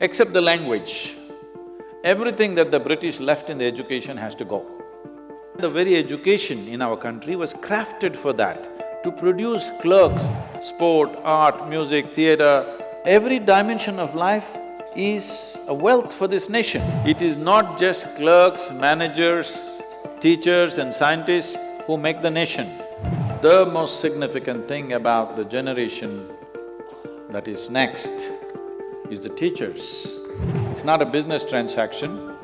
Except the language, everything that the British left in the education has to go. The very education in our country was crafted for that, to produce clerks, sport, art, music, theatre, every dimension of life is a wealth for this nation. It is not just clerks, managers, teachers and scientists who make the nation. The most significant thing about the generation that is next is the teachers. It's not a business transaction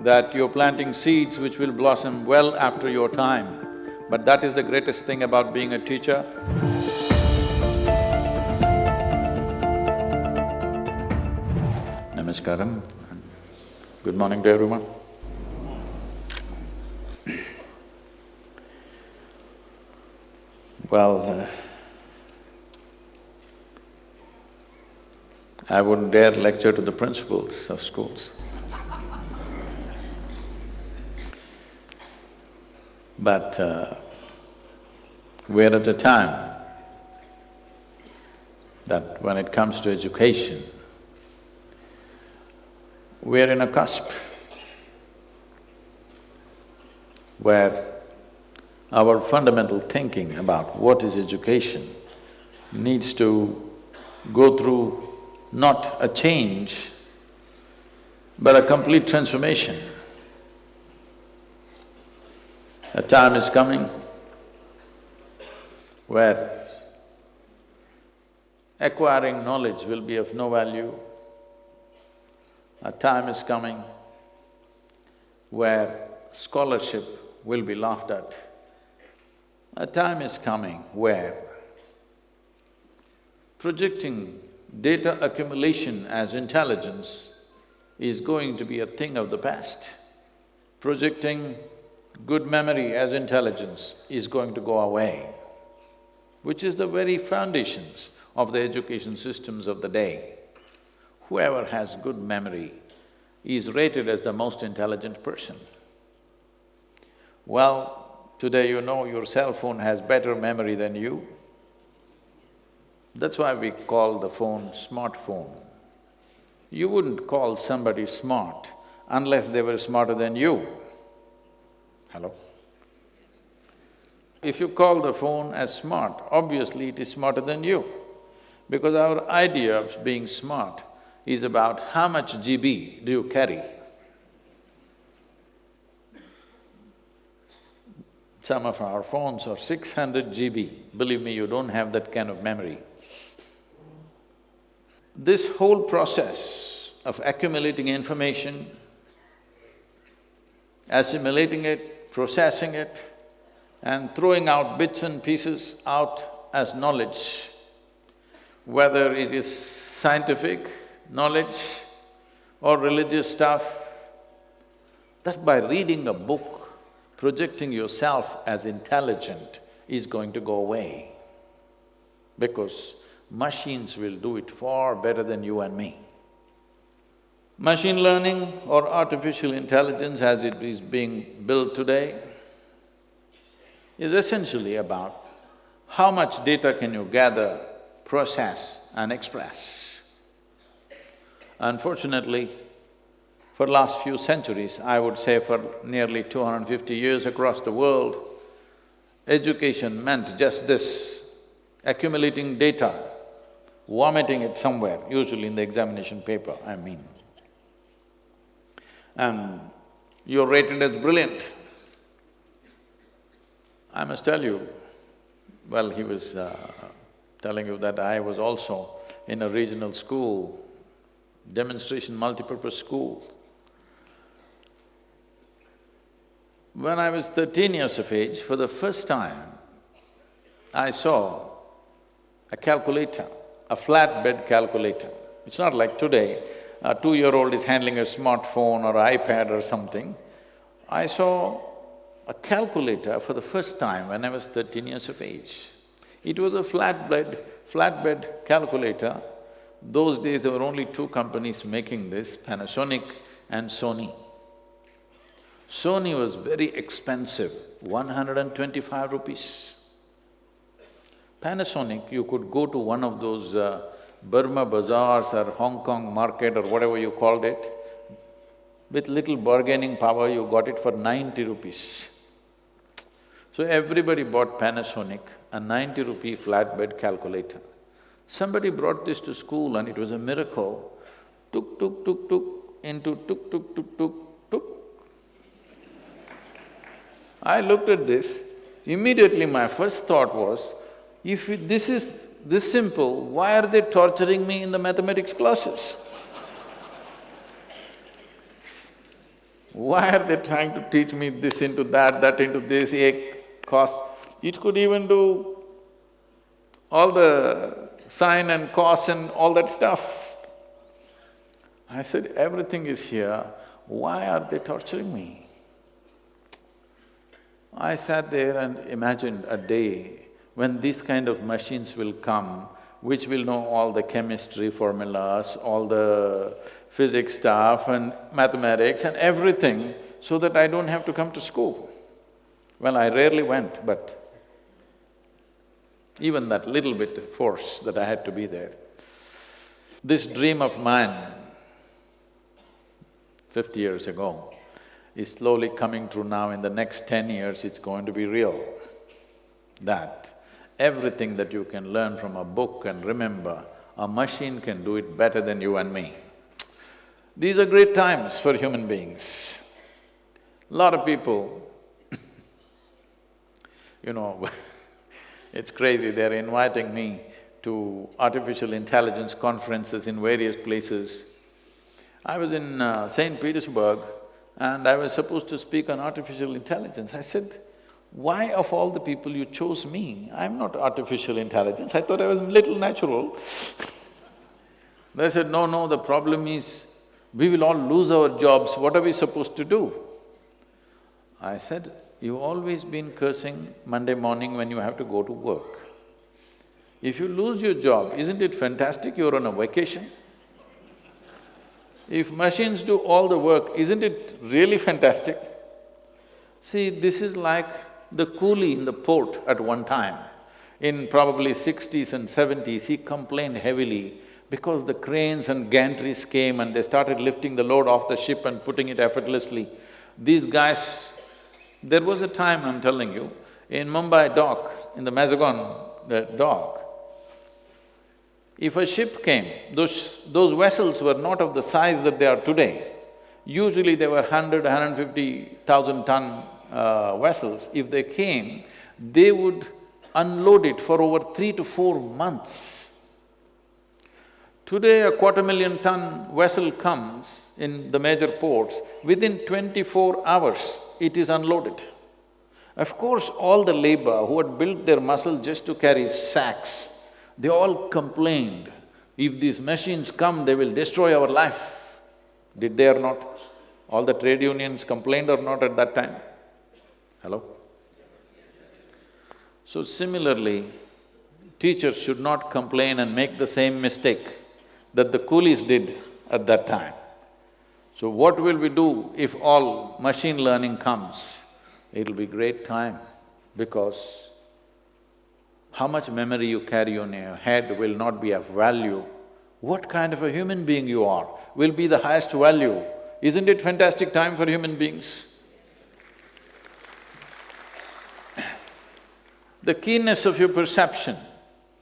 that you're planting seeds which will blossom well after your time, but that is the greatest thing about being a teacher. Namaskaram good morning to everyone. Well, uh, I wouldn't dare lecture to the principals of schools. But uh, we're at a time that when it comes to education, we're in a cusp where our fundamental thinking about what is education needs to go through not a change, but a complete transformation. A time is coming where acquiring knowledge will be of no value. A time is coming where scholarship will be laughed at. A time is coming where projecting data accumulation as intelligence is going to be a thing of the past. Projecting good memory as intelligence is going to go away, which is the very foundations of the education systems of the day. Whoever has good memory is rated as the most intelligent person. Well, Today you know your cell phone has better memory than you. That's why we call the phone smartphone. You wouldn't call somebody smart unless they were smarter than you. Hello? If you call the phone as smart, obviously it is smarter than you. Because our idea of being smart is about how much GB do you carry. Some of our phones are six hundred GB, believe me, you don't have that kind of memory. This whole process of accumulating information, assimilating it, processing it, and throwing out bits and pieces out as knowledge, whether it is scientific knowledge or religious stuff, that by reading a book, projecting yourself as intelligent is going to go away because machines will do it far better than you and me. Machine learning or artificial intelligence as it is being built today is essentially about how much data can you gather, process and express. Unfortunately, for last few centuries, I would say for nearly 250 years across the world, education meant just this, accumulating data, vomiting it somewhere, usually in the examination paper, I mean. And you're rated as brilliant. I must tell you, well, he was uh, telling you that I was also in a regional school, demonstration multipurpose school. When I was thirteen years of age, for the first time, I saw a calculator, a flatbed calculator. It's not like today, a two-year-old is handling a smartphone or iPad or something. I saw a calculator for the first time when I was thirteen years of age. It was a flatbed, flatbed calculator. Those days there were only two companies making this, Panasonic and Sony. Sony was very expensive, 125 rupees. Panasonic, you could go to one of those uh, Burma bazaars or Hong Kong market or whatever you called it, with little bargaining power, you got it for ninety rupees. So everybody bought Panasonic, a ninety rupee flatbed calculator. Somebody brought this to school and it was a miracle. Tuk, tuk, tuk, tuk, into tuk, tuk, tuk, tuk, tuk. I looked at this, immediately my first thought was, if this is this simple, why are they torturing me in the mathematics classes? Why are they trying to teach me this into that, that into this, a cos? It could even do all the sine and cos and all that stuff. I said, everything is here, why are they torturing me? I sat there and imagined a day when these kind of machines will come, which will know all the chemistry formulas, all the physics stuff and mathematics and everything, so that I don't have to come to school. Well, I rarely went, but even that little bit of force that I had to be there. This dream of mine, fifty years ago, is slowly coming true now. In the next ten years, it's going to be real. That Everything that you can learn from a book and remember, a machine can do it better than you and me. These are great times for human beings. A lot of people, you know, it's crazy, they're inviting me to artificial intelligence conferences in various places. I was in uh, St. Petersburg and I was supposed to speak on artificial intelligence. I said, why of all the people you chose me? I'm not artificial intelligence, I thought I was little natural. they said, no, no, the problem is, we will all lose our jobs, what are we supposed to do? I said, you've always been cursing Monday morning when you have to go to work. If you lose your job, isn't it fantastic you're on a vacation? If machines do all the work, isn't it really fantastic? See, this is like the coolie in the port at one time, in probably sixties and seventies, he complained heavily because the cranes and gantries came and they started lifting the load off the ship and putting it effortlessly. These guys, there was a time, I'm telling you, in Mumbai dock, in the Mazagon the dock, if a ship came, those… those vessels were not of the size that they are today. Usually they were hundred, hundred fifty thousand ton uh, vessels, if they came, they would unload it for over three to four months. Today, a quarter million ton vessel comes in the major ports, within twenty-four hours, it is unloaded. Of course, all the labor who had built their muscle just to carry sacks, they all complained, if these machines come, they will destroy our life. Did they or not? All the trade unions complained or not at that time? Hello? So similarly, teachers should not complain and make the same mistake that the coolies did at that time. So what will we do if all machine learning comes? It'll be great time because how much memory you carry on your head will not be of value. What kind of a human being you are will be the highest value. Isn't it fantastic time for human beings? the keenness of your perception,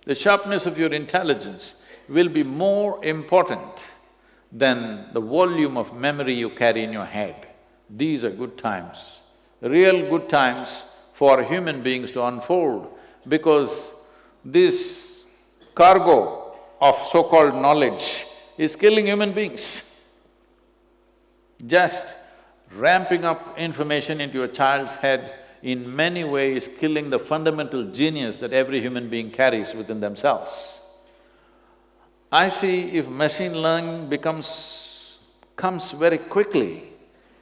the sharpness of your intelligence will be more important than the volume of memory you carry in your head. These are good times, real good times for human beings to unfold because this cargo of so-called knowledge is killing human beings. Just ramping up information into a child's head in many ways killing the fundamental genius that every human being carries within themselves. I see if machine learning becomes… comes very quickly,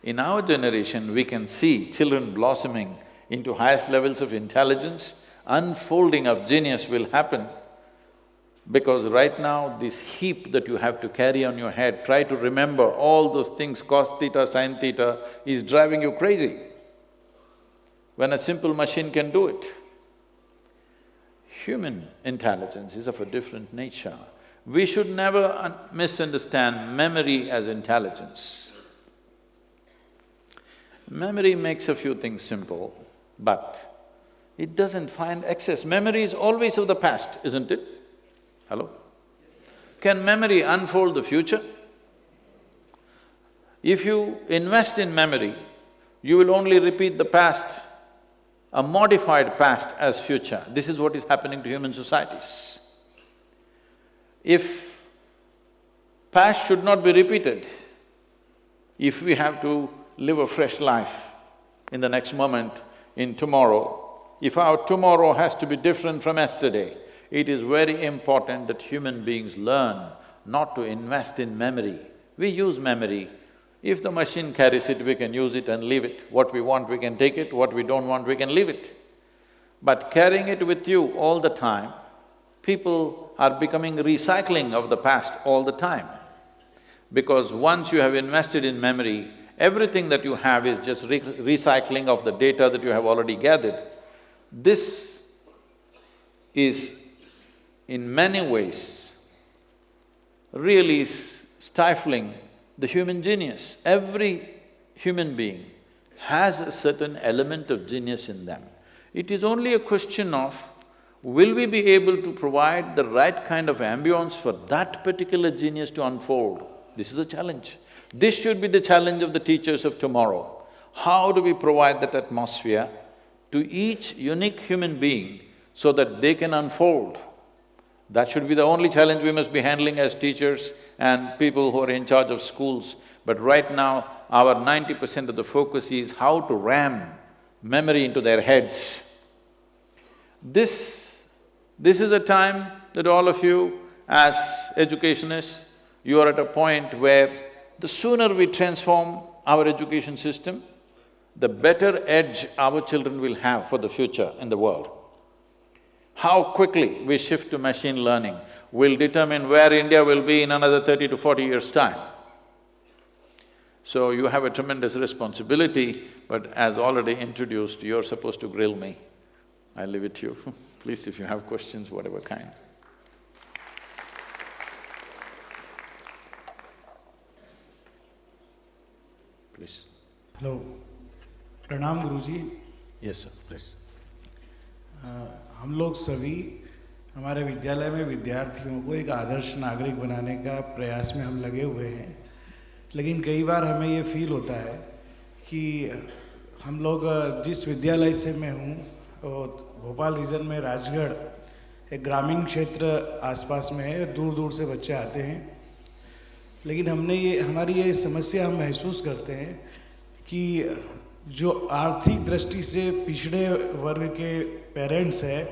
in our generation we can see children blossoming into highest levels of intelligence, unfolding of genius will happen because right now this heap that you have to carry on your head, try to remember all those things, cos theta, sin theta, is driving you crazy when a simple machine can do it. Human intelligence is of a different nature. We should never misunderstand memory as intelligence. Memory makes a few things simple, but it doesn't find access. Memory is always of the past, isn't it? Hello? Can memory unfold the future? If you invest in memory, you will only repeat the past, a modified past as future. This is what is happening to human societies. If past should not be repeated, if we have to live a fresh life in the next moment, in tomorrow, if our tomorrow has to be different from yesterday, it is very important that human beings learn not to invest in memory. We use memory. If the machine carries it, we can use it and leave it. What we want, we can take it, what we don't want, we can leave it. But carrying it with you all the time, people are becoming recycling of the past all the time. Because once you have invested in memory, everything that you have is just re recycling of the data that you have already gathered. This is in many ways really stifling the human genius. Every human being has a certain element of genius in them. It is only a question of will we be able to provide the right kind of ambience for that particular genius to unfold? This is a challenge. This should be the challenge of the teachers of tomorrow. How do we provide that atmosphere to each unique human being so that they can unfold? That should be the only challenge we must be handling as teachers and people who are in charge of schools. But right now, our ninety percent of the focus is how to ram memory into their heads. This this is a time that all of you as educationists, you are at a point where the sooner we transform our education system, the better edge our children will have for the future in the world. How quickly we shift to machine learning will determine where India will be in another thirty to forty years' time. So you have a tremendous responsibility, but as already introduced, you're supposed to grill me. I leave it to you. Please, if you have questions, whatever kind. Please. Hello प्रणाम Guruji. Yes, sir, please. अ, हम लोग सभी हमारे विद्यालय में विद्यार्थियों को एक आदर्श नागरिक बनाने का प्रयास में हम लगे हुए हैं। लेकिन कई बार हमें ये फील होता है कि हम लोग जिस विद्यालय से मैं हूँ वो भोपाल रीजन में राजगढ़ एक ग्रामीण क्षेत्र आसपास में है दूर दूर से बच्चे आते हैं। लेकिन हमने ये हमारी ये समस्या हम महसूस करते हैं कि जो आर्थिक दृष्टि से पिछड़े वर्ग के पेरेंट्स हैं,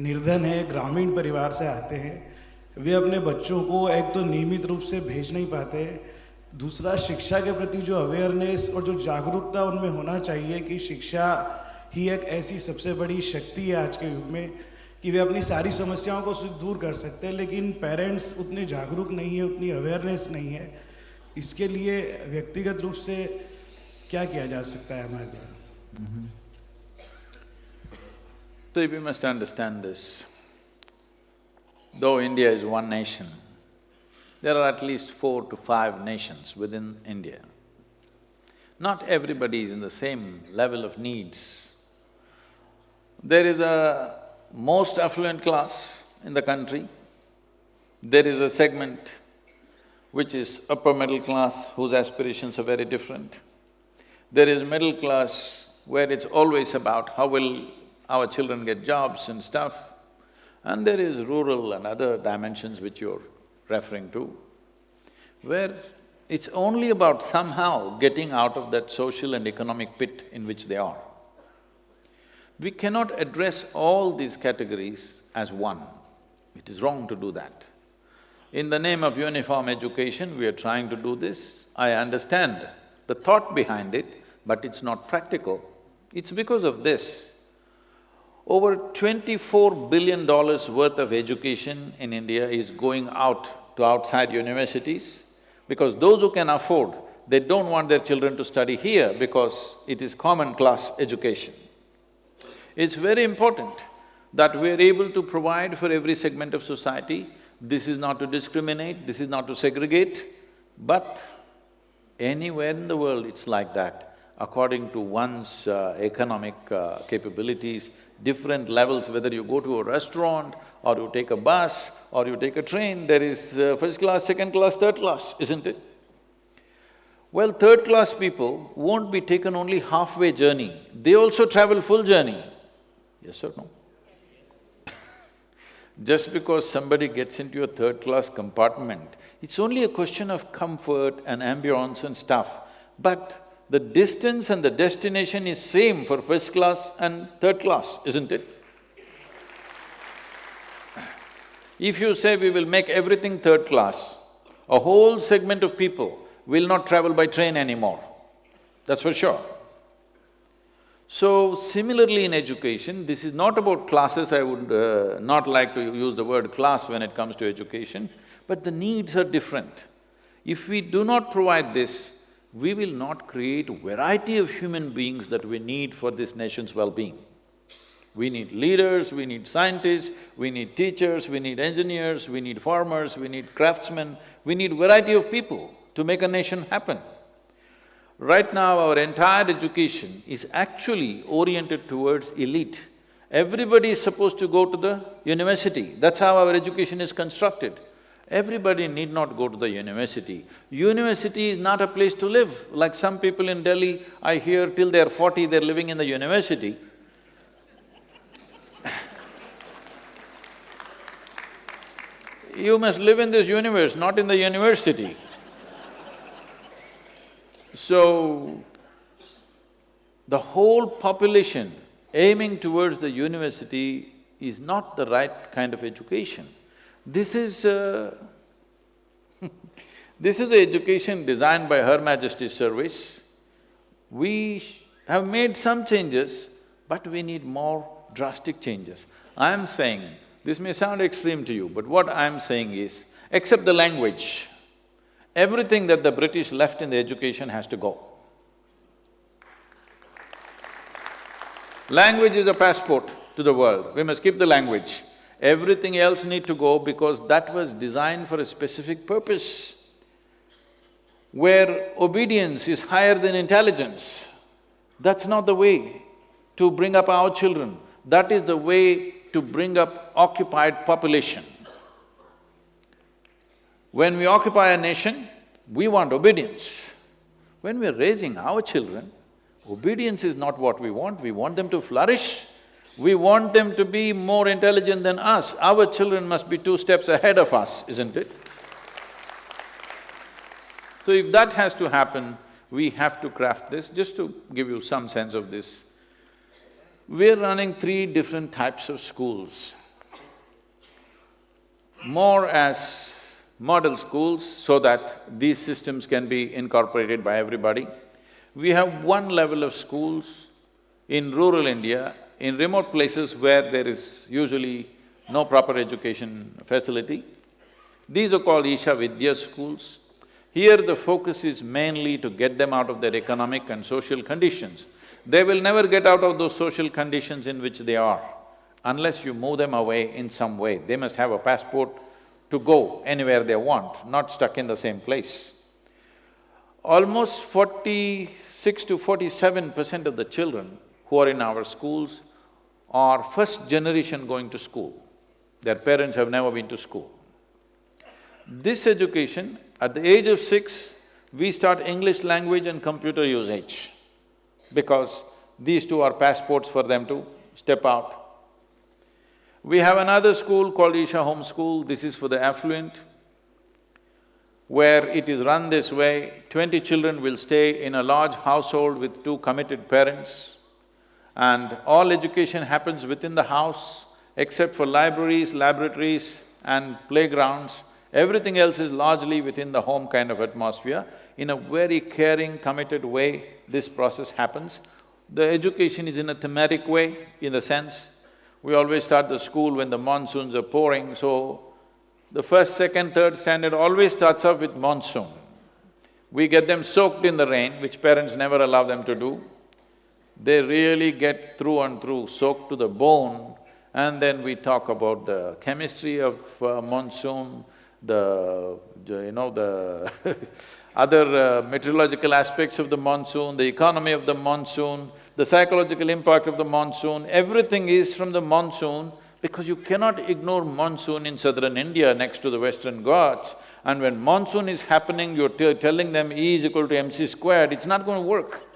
निर्धन है, ग्रामीण परिवार से आते हैं, वे अपने बच्चों को एक तो नियमित रूप से भेज नहीं पाते दूसरा, शिक्षा के प्रति जो अवेयरनेस और जो जागरूकता उनमें होना चाहिए कि शिक्षा ही एक ऐसी सबसे बड़ी शक्ति है आज के युग में कि वे अपनी सारी समस्याओं को दूर कर सकते हैं, लेकिन पेरेंट्स उतने जागरूक नहीं है, उतनी अवेयरनेस नहीं है। इसके लिए व्यक्तिगत रूप से क्या किया जा सकता है हमारे द्वारा So we must understand this. Though India is one nation, there are at least four to five nations within India. Not everybody is in the same level of needs. There is a most affluent class in the country, there is a segment which is upper middle class whose aspirations are very different. There is middle class where it's always about how will our children get jobs and stuff. And there is rural and other dimensions which you're referring to, where it's only about somehow getting out of that social and economic pit in which they are. We cannot address all these categories as one. It is wrong to do that. In the name of uniform education, we are trying to do this. I understand the thought behind it, but it's not practical. It's because of this. Over twenty-four billion dollars worth of education in India is going out to outside universities because those who can afford, they don't want their children to study here because it is common class education. It's very important that we are able to provide for every segment of society This is not to discriminate, this is not to segregate, but anywhere in the world it's like that. According to one's uh, economic uh, capabilities, different levels, whether you go to a restaurant or you take a bus or you take a train, there is uh, first class, second class, third class, isn't it? Well, third class people won't be taken only halfway journey, they also travel full journey. Yes or no? Just because somebody gets into a third class compartment, it's only a question of comfort and ambience and stuff. But the distance and the destination is same for first class and third class, isn't it? If you say we will make everything third class, a whole segment of people will not travel by train anymore, that's for sure. So, similarly in education, this is not about classes, I would uh, not like to use the word class when it comes to education, but the needs are different. If we do not provide this, we will not create variety of human beings that we need for this nation's well-being. We need leaders, we need scientists, we need teachers, we need engineers, we need farmers, we need craftsmen, we need variety of people to make a nation happen. Right now, our entire education is actually oriented towards elite. Everybody is supposed to go to the university, that's how our education is constructed. Everybody need not go to the university. University is not a place to live. Like some people in Delhi, I hear till they're forty, they're living in the university. you must live in this universe, not in the university. So, the whole population aiming towards the university is not the right kind of education. This is uh, this is the education designed by Her Majesty's Service. We have made some changes, but we need more drastic changes. I am saying this may sound extreme to you, but what I'm saying is, except the language, everything that the British left in the education has to go. Language is a passport to the world, we must keep the language. Everything else need to go because that was designed for a specific purpose. Where obedience is higher than intelligence, that's not the way to bring up our children. That is the way to bring up occupied population. When we occupy a nation, we want obedience. When we're raising our children, obedience is not what we want, we want them to flourish. We want them to be more intelligent than us. Our children must be two steps ahead of us, isn't it? So if that has to happen, we have to craft this. Just to give you some sense of this, we're running three different types of schools. More as model schools so that these systems can be incorporated by everybody. We have one level of schools in rural India, in remote places where there is usually no proper education facility. These are called Isha Vidya schools. Here the focus is mainly to get them out of their economic and social conditions they will never get out of those social conditions in which they are unless you move them away in some way. They must have a passport to go anywhere they want, not stuck in the same place. Almost forty-six to forty-seven percent of the children who are in our schools are first generation going to school. Their parents have never been to school. This education, at the age of six, we start English language and computer usage because these two are passports for them to step out. We have another school called Isha Home School, this is for the affluent, where it is run this way, twenty children will stay in a large household with two committed parents and all education happens within the house except for libraries, laboratories and playgrounds. Everything else is largely within the home kind of atmosphere. In a very caring, committed way, this process happens. The education is in a thematic way, in the sense, we always start the school when the monsoons are pouring, so the first, second, third standard always starts off with monsoon. We get them soaked in the rain, which parents never allow them to do. They really get through and through, soaked to the bone, And then we talk about the chemistry of uh, monsoon, the, you know, the other uh, meteorological aspects of the monsoon, the economy of the monsoon, the psychological impact of the monsoon, everything is from the monsoon because you cannot ignore monsoon in southern India next to the western Ghats. And when monsoon is happening, you're telling them E is equal to mc squared, it's not going to work.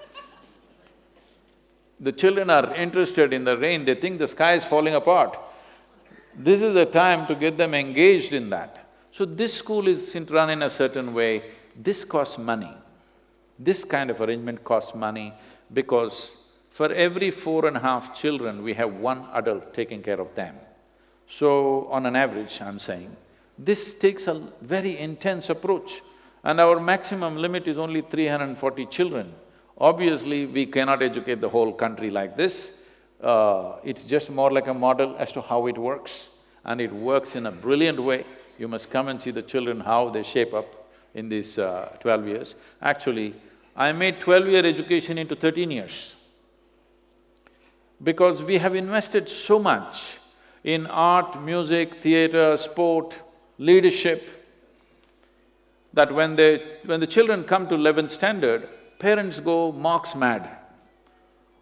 The children are interested in the rain, they think the sky is falling apart. This is the time to get them engaged in that. So this school is run in a certain way, this costs money. This kind of arrangement costs money because for every four and a half children, we have one adult taking care of them. So, on an average, I'm saying, this takes a very intense approach and our maximum limit is only 340 children. Obviously, we cannot educate the whole country like this. Uh, it's just more like a model as to how it works and it works in a brilliant way. You must come and see the children, how they shape up in these uh, twelve years. Actually, I made twelve-year education into thirteen years because we have invested so much in art, music, theatre, sport, leadership, that when they… when the children come to eleventh standard, parents go marks mad.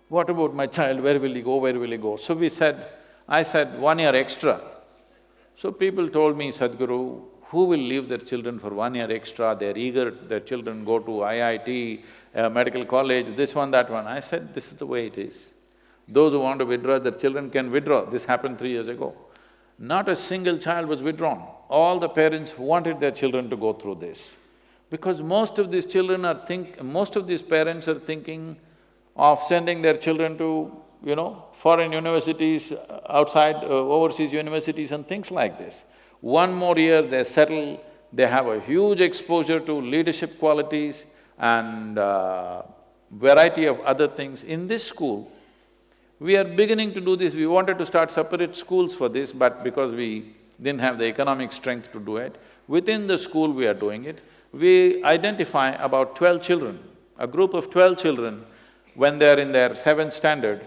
What about my child, where will he go, where will he go? So we said, I said, one year extra. So people told me, Sadhguru, who will leave their children for one year extra, they're eager, their children go to IIT, uh, medical college, this one, that one. I said, this is the way it is. Those who want to withdraw their children can withdraw, this happened three years ago. Not a single child was withdrawn. All the parents wanted their children to go through this. Because most of these children are think… most of these parents are thinking of sending their children to, you know, foreign universities, outside, uh, overseas universities and things like this. One more year, they settle, they have a huge exposure to leadership qualities and uh, variety of other things. In this school, we are beginning to do this, we wanted to start separate schools for this, but because we didn't have the economic strength to do it, within the school we are doing it. We identify about twelve children, a group of twelve children, when they're in their seventh standard,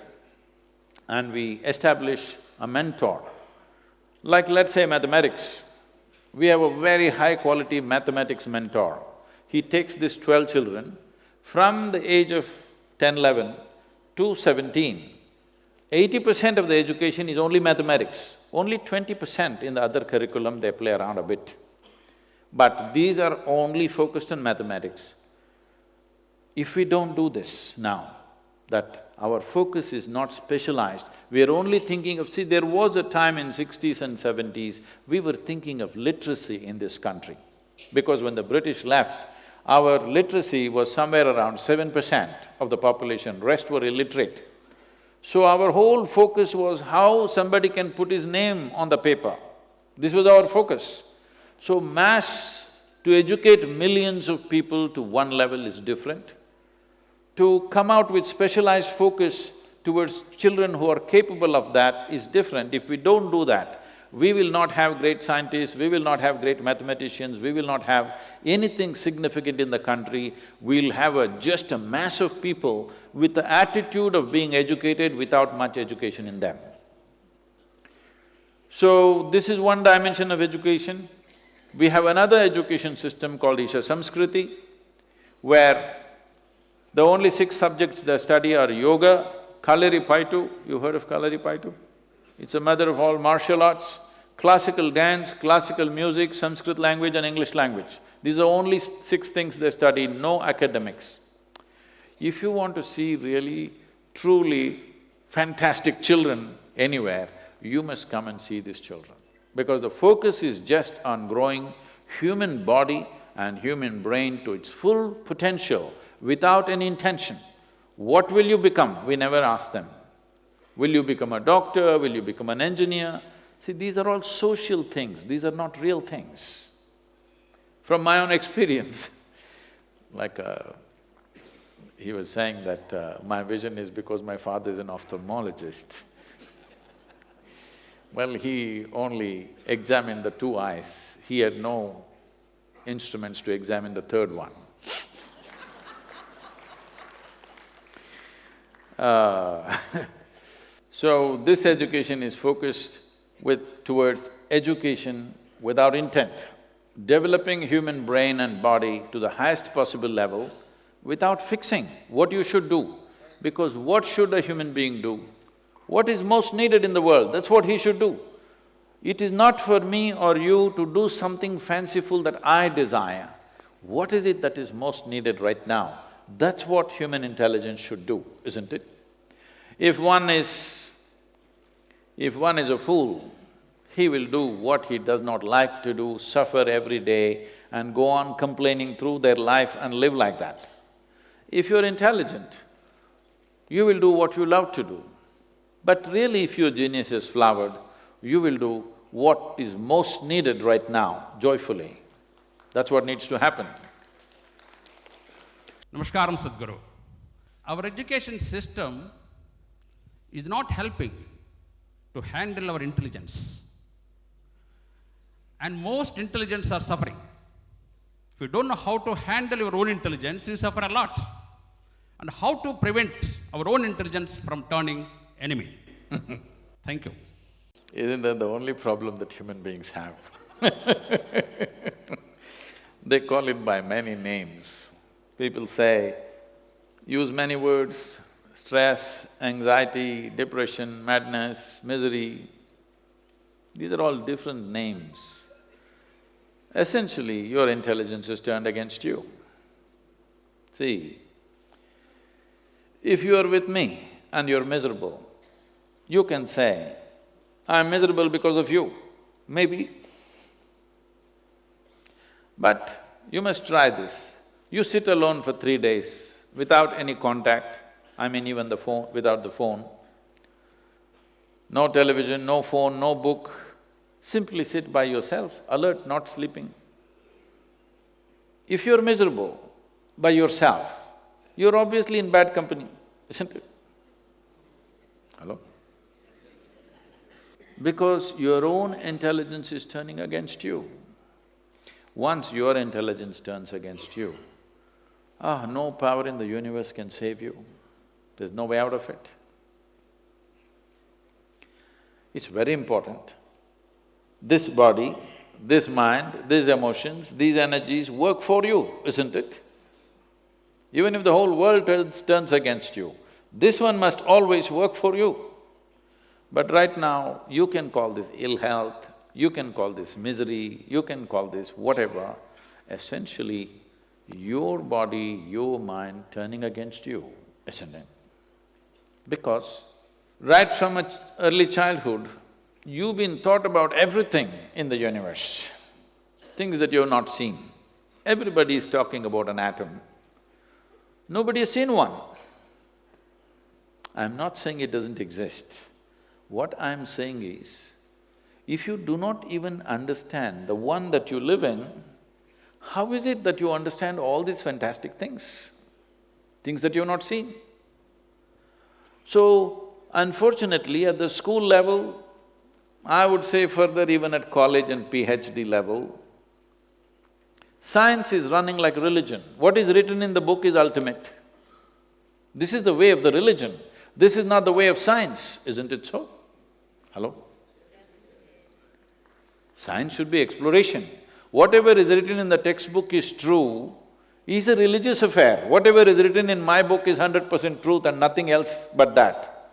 and we establish a mentor. Like let's say mathematics, we have a very high quality mathematics mentor. He takes these twelve children from the age of 10, 11 to 17. Eighty percent of the education is only mathematics, only twenty percent in the other curriculum they play around a bit. But these are only focused on mathematics. If we don't do this now, that our focus is not specialized, we are only thinking of… See, there was a time in sixties and seventies, we were thinking of literacy in this country. Because when the British left, our literacy was somewhere around seven percent of the population, rest were illiterate. So our whole focus was how somebody can put his name on the paper. This was our focus. So mass, to educate millions of people to one level is different. To come out with specialized focus towards children who are capable of that is different. If we don't do that, we will not have great scientists, we will not have great mathematicians, we will not have anything significant in the country, we'll have a… just a mass of people with the attitude of being educated without much education in them. So, this is one dimension of education. We have another education system called Isha Samskriti, where the only six subjects they study are yoga, Kalaripayattu, you heard of Kalaripayattu? It's a mother of all martial arts, classical dance, classical music, Sanskrit language and English language. These are only six things they study, no academics. If you want to see really, truly fantastic children anywhere, you must come and see these children. Because the focus is just on growing human body and human brain to its full potential without any intention. What will you become? We never ask them. Will you become a doctor? Will you become an engineer? See, these are all social things, these are not real things. From my own experience, like uh, he was saying that uh, my vision is because my father is an ophthalmologist. Well, he only examined the two eyes, he had no instruments to examine the third one. uh, So this education is focused with… towards education without intent, developing human brain and body to the highest possible level without fixing what you should do. Because what should a human being do? What is most needed in the world, that's what he should do. It is not for me or you to do something fanciful that I desire. What is it that is most needed right now? That's what human intelligence should do, isn't it? If one is… if one is a fool, he will do what he does not like to do, suffer every day and go on complaining through their life and live like that. If you're intelligent, you will do what you love to do. But really if your genius is flowered, you will do what is most needed right now, joyfully. That's what needs to happen. Namaskaram Sadhguru. Our education system is not helping to handle our intelligence. And most intelligence are suffering. If you don't know how to handle your own intelligence, you suffer a lot. And how to prevent our own intelligence from turning enemy. Thank you. Isn't that the only problem that human beings have? they call it by many names. People say, use many words, stress, anxiety, depression, madness, misery. These are all different names. Essentially, your intelligence is turned against you. See, if you are with me and you're miserable, you can say, I'm miserable because of you, maybe. But you must try this. You sit alone for three days without any contact, I mean even the phone… without the phone. No television, no phone, no book, simply sit by yourself, alert, not sleeping. If you're miserable by yourself, you're obviously in bad company, isn't it? Hello? Because your own intelligence is turning against you. Once your intelligence turns against you, ah, no power in the universe can save you. There's no way out of it. It's very important. This body, this mind, these emotions, these energies work for you, isn't it? Even if the whole world turns, against you, this one must always work for you. But right now, you can call this ill health, you can call this misery, you can call this whatever, essentially your body, your mind turning against you, isn't it? Because right from early childhood, you've been taught about everything in the universe, things that you've not seen. Everybody is talking about an atom. Nobody has seen one. I'm not saying it doesn't exist. What I'm saying is, if you do not even understand the one that you live in, how is it that you understand all these fantastic things, things that you've not seen? So, unfortunately, at the school level, I would say further even at college and PhD level, science is running like religion. What is written in the book is ultimate. This is the way of the religion. This is not the way of science, isn't it so? Hello? Science should be exploration. Whatever is written in the textbook is true, is a religious affair. Whatever is written in my book is hundred percent truth and nothing else but that.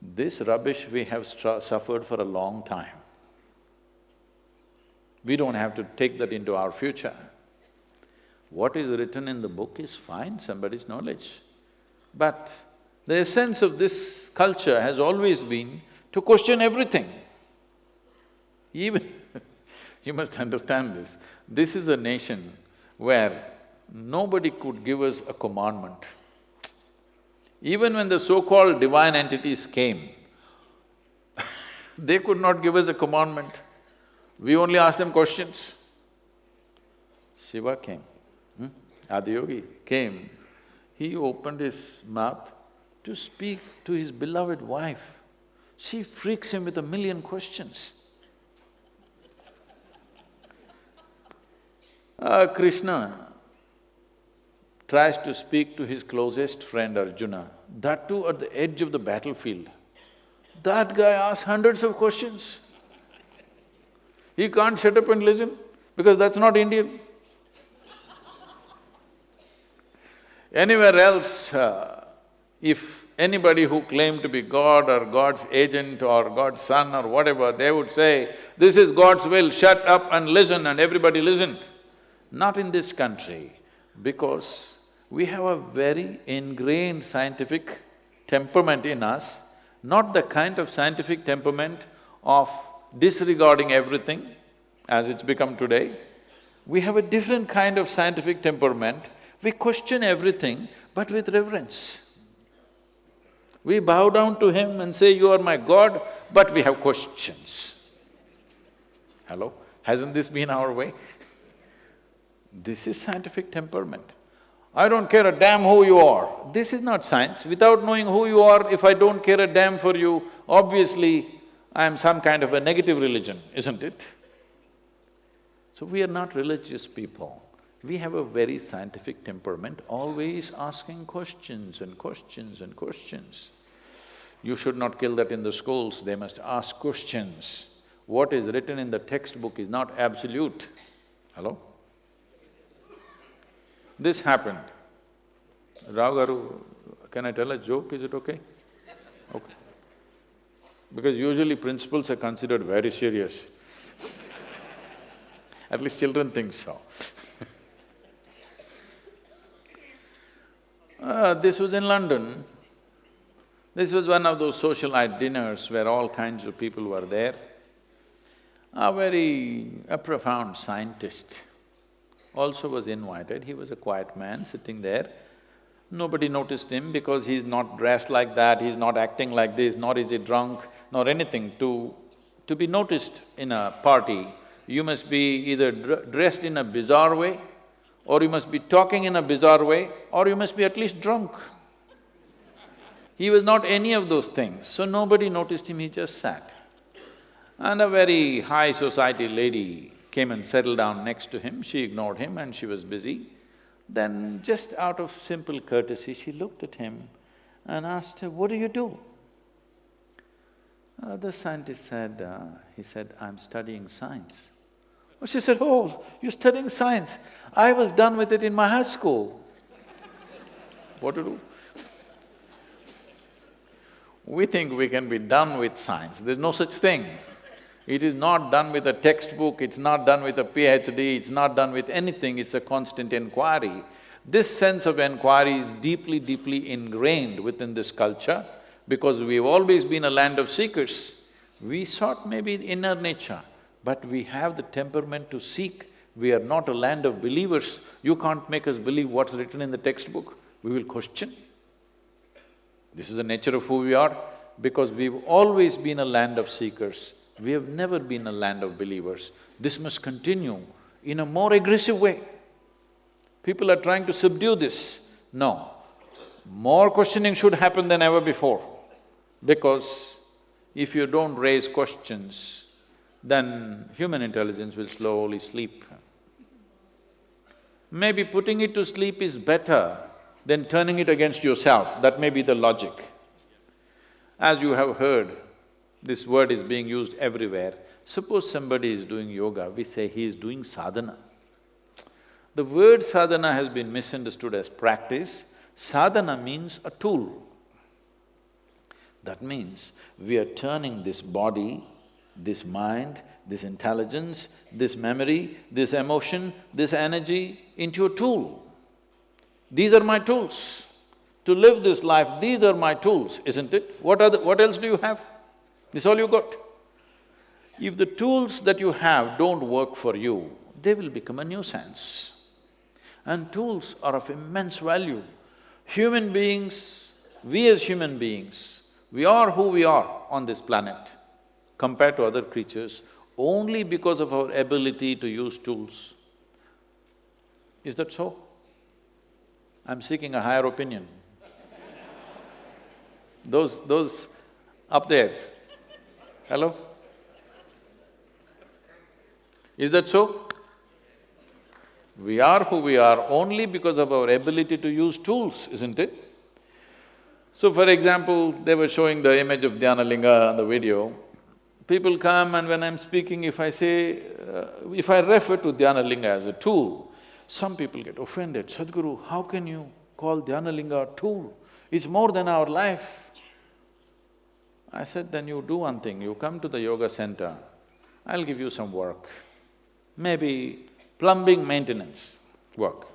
This rubbish we have suffered for a long time. We don't have to take that into our future. What is written in the book is fine, somebody's knowledge. But the essence of this culture has always been to question everything. Even you must understand this, this is a nation where nobody could give us a commandment. Even when the so-called divine entities came, they could not give us a commandment. We only asked them questions. Shiva came, hmm? Adiyogi came. He opened his mouth to speak to his beloved wife. She freaks him with a million questions. Uh, Krishna tries to speak to his closest friend Arjuna, that too at the edge of the battlefield. That guy asks hundreds of questions. He can't shut up and listen because that's not Indian. Anywhere else, uh, if anybody who claimed to be God or God's agent or God's son or whatever, they would say, this is God's will, shut up and listen and everybody listened. Not in this country, because we have a very ingrained scientific temperament in us, not the kind of scientific temperament of disregarding everything as it's become today. We have a different kind of scientific temperament, we question everything but with reverence. We bow down to him and say, you are my God, but we have questions. Hello? Hasn't this been our way? this is scientific temperament. I don't care a damn who you are. This is not science. Without knowing who you are, if I don't care a damn for you, obviously I am some kind of a negative religion, isn't it? So we are not religious people. We have a very scientific temperament, always asking questions and questions and questions. You should not kill that in the schools, they must ask questions. What is written in the textbook is not absolute. Hello? This happened. Ragaru, can I tell a joke, is it okay? Okay. Because usually principals are considered very serious. At least children think so. uh, this was in London. This was one of those socialite dinners where all kinds of people were there. A very… a profound scientist also was invited, he was a quiet man sitting there. Nobody noticed him because he's not dressed like that, he's not acting like this, nor is he drunk, nor anything. To… to be noticed in a party, you must be either dressed in a bizarre way, or you must be talking in a bizarre way, or you must be at least drunk. He was not any of those things, so nobody noticed him, he just sat. And a very high society lady came and settled down next to him, she ignored him and she was busy. Then just out of simple courtesy, she looked at him and asked, her, what do you do? Uh, the scientist said, uh, he said, I'm studying science. Oh, she said, oh, you're studying science. I was done with it in my high school. what to do? We think we can be done with science, there's no such thing. It is not done with a textbook, it's not done with a PhD, it's not done with anything, it's a constant inquiry. This sense of inquiry is deeply, deeply ingrained within this culture because we've always been a land of seekers. We sought maybe inner nature, but we have the temperament to seek. We are not a land of believers. You can't make us believe what's written in the textbook. We will question. This is the nature of who we are, because we've always been a land of seekers. We have never been a land of believers. This must continue in a more aggressive way. People are trying to subdue this. No, more questioning should happen than ever before, because if you don't raise questions, then human intelligence will slowly sleep. Maybe putting it to sleep is better then turning it against yourself, that may be the logic. As you have heard, this word is being used everywhere. Suppose somebody is doing yoga, we say he is doing sadhana. The word sadhana has been misunderstood as practice. Sadhana means a tool. That means we are turning this body, this mind, this intelligence, this memory, this emotion, this energy into a tool. These are my tools. To live this life, these are my tools, isn't it? What are the, what else do you have? This all you got. If the tools that you have don't work for you, they will become a nuisance. And tools are of immense value. Human beings, we as human beings, we are who we are on this planet compared to other creatures only because of our ability to use tools. Is that so? I'm seeking a higher opinion. Those… those up there, hello? Is that so? We are who we are only because of our ability to use tools, isn't it? So for example, they were showing the image of Dhyanalinga on the video. People come and when I'm speaking, if I say… Uh, if I refer to Dhyanalinga as a tool, some people get offended, Sadhguru, how can you call Dhyanalinga a tool? It's more than our life. I said, then you do one thing, you come to the yoga center, I'll give you some work. Maybe plumbing maintenance work.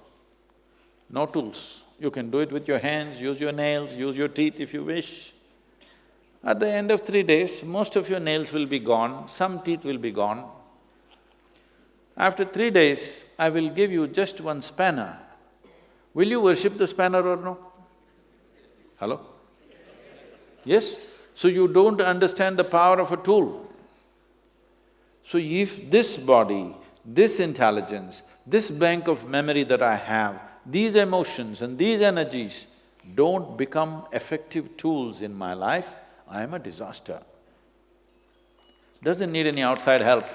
No tools. You can do it with your hands, use your nails, use your teeth if you wish. At the end of three days, most of your nails will be gone, some teeth will be gone. After three days, I will give you just one spanner. Will you worship the spanner or no? Hello? Yes? So you don't understand the power of a tool. So if this body, this intelligence, this bank of memory that I have, these emotions and these energies don't become effective tools in my life, I am a disaster. Doesn't need any outside help.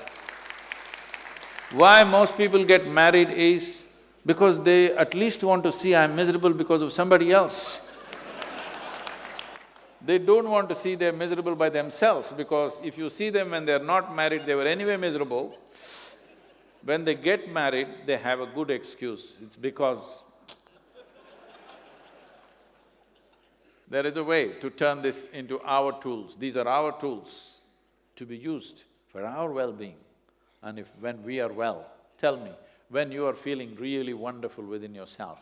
Why most people get married is because they at least want to see I'm miserable because of somebody else. They don't want to see they're miserable by themselves because if you see them when they're not married, they were anyway miserable. When they get married, they have a good excuse, it's because there is a way to turn this into our tools. These are our tools to be used for our well-being. And if… when we are well, tell me, when you are feeling really wonderful within yourself,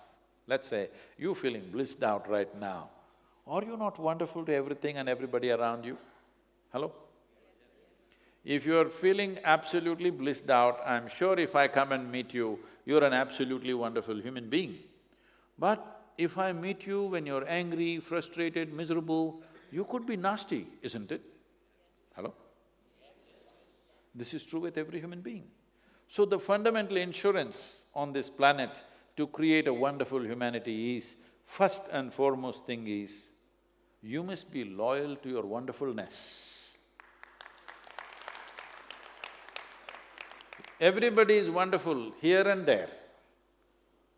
let's say you're feeling blissed out right now, are you not wonderful to everything and everybody around you? Hello? If you're feeling absolutely blissed out, I'm sure if I come and meet you, you're an absolutely wonderful human being. But if I meet you when you're angry, frustrated, miserable, you could be nasty, isn't it? Hello? This is true with every human being. So the fundamental insurance on this planet to create a wonderful humanity is, first and foremost thing is, you must be loyal to your wonderfulness. Everybody is wonderful here and there.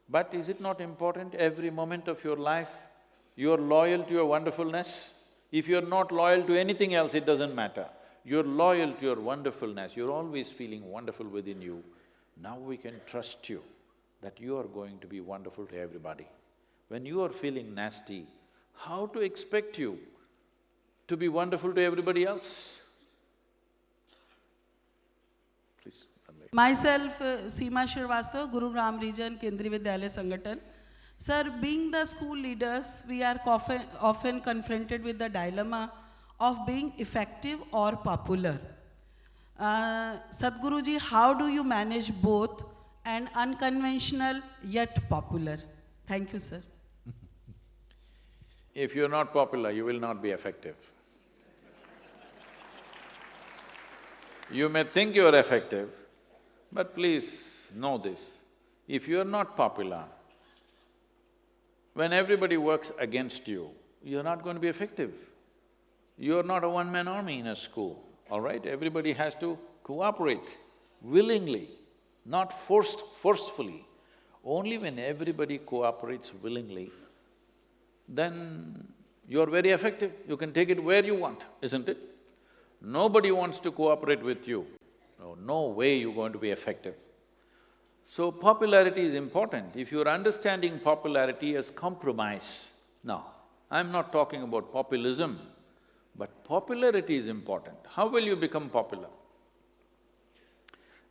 But is it not important every moment of your life, you're loyal to your wonderfulness? If you're not loyal to anything else, it doesn't matter. You're loyal to your wonderfulness, you're always feeling wonderful within you. Now we can trust you that you are going to be wonderful to everybody. When you are feeling nasty, how to expect you to be wonderful to everybody else? Please, Myself, uh, Seema Srivastava, Gurugram Region, Kendriya Vidyalaya Sangathan. Sir, being the school leaders, we are often confronted with the dilemma of being effective or popular. Uh, Sadhguruji, how do you manage both and unconventional yet popular? Thank you, sir. If you're not popular, you will not be effective. You may think you're effective, but please know this, if you're not popular, when everybody works against you, you're not going to be effective. You're not a one-man army in a school, all right? Everybody has to cooperate willingly, not forced… forcefully. Only when everybody cooperates willingly, then you're very effective, you can take it where you want, isn't it? Nobody wants to cooperate with you, no, no way you're going to be effective. So popularity is important. If you're understanding popularity as compromise, now, I'm not talking about populism, but popularity is important. How will you become popular?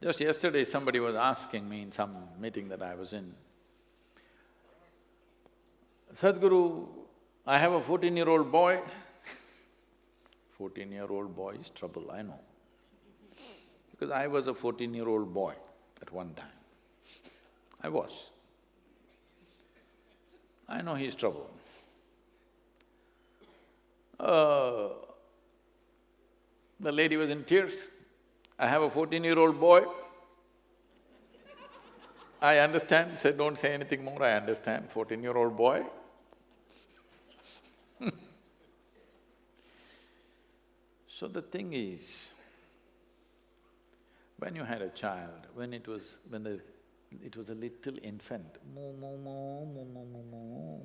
Just yesterday somebody was asking me in some meeting that I was in, Sadhguru, I have a fourteen-year-old boy. Fourteen-year-old boy is trouble, I know. Because I was a fourteen-year-old boy at one time. I was. I know he's trouble. Uh, the lady was in tears. I have a fourteen-year-old boy. I understand, said, don't say anything more, I understand, fourteen-year-old boy. so the thing is, when you had a child, when it was… when the… it was a little infant, moo, moo, moo, moo, moo, moo, moo,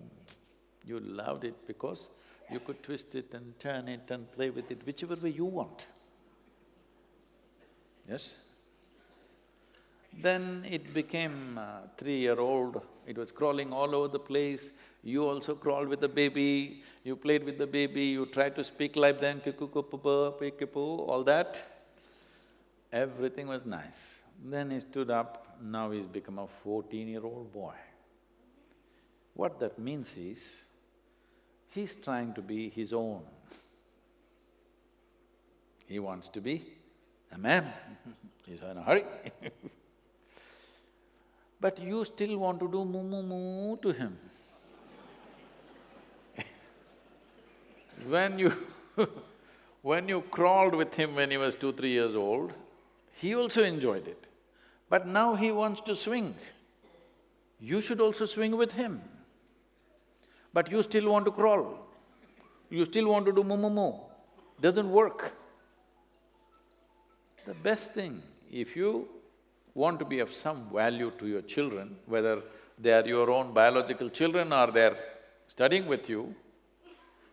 You loved it because you could twist it and turn it and play with it whichever way you want. Yes? Then it became uh, three-year-old, it was crawling all over the place, you also crawled with the baby, you played with the baby, you tried to speak like them, all that. Everything was nice. Then he stood up, now he's become a fourteen-year-old boy. What that means is, he's trying to be his own. He wants to be a man, he's in a hurry But you still want to do moo moo moo to him. when you when you crawled with him when he was two, three years old, he also enjoyed it. But now he wants to swing. You should also swing with him. But you still want to crawl. You still want to do moo moo moo. Doesn't work. The best thing, if you want to be of some value to your children, whether they are your own biological children or they're studying with you,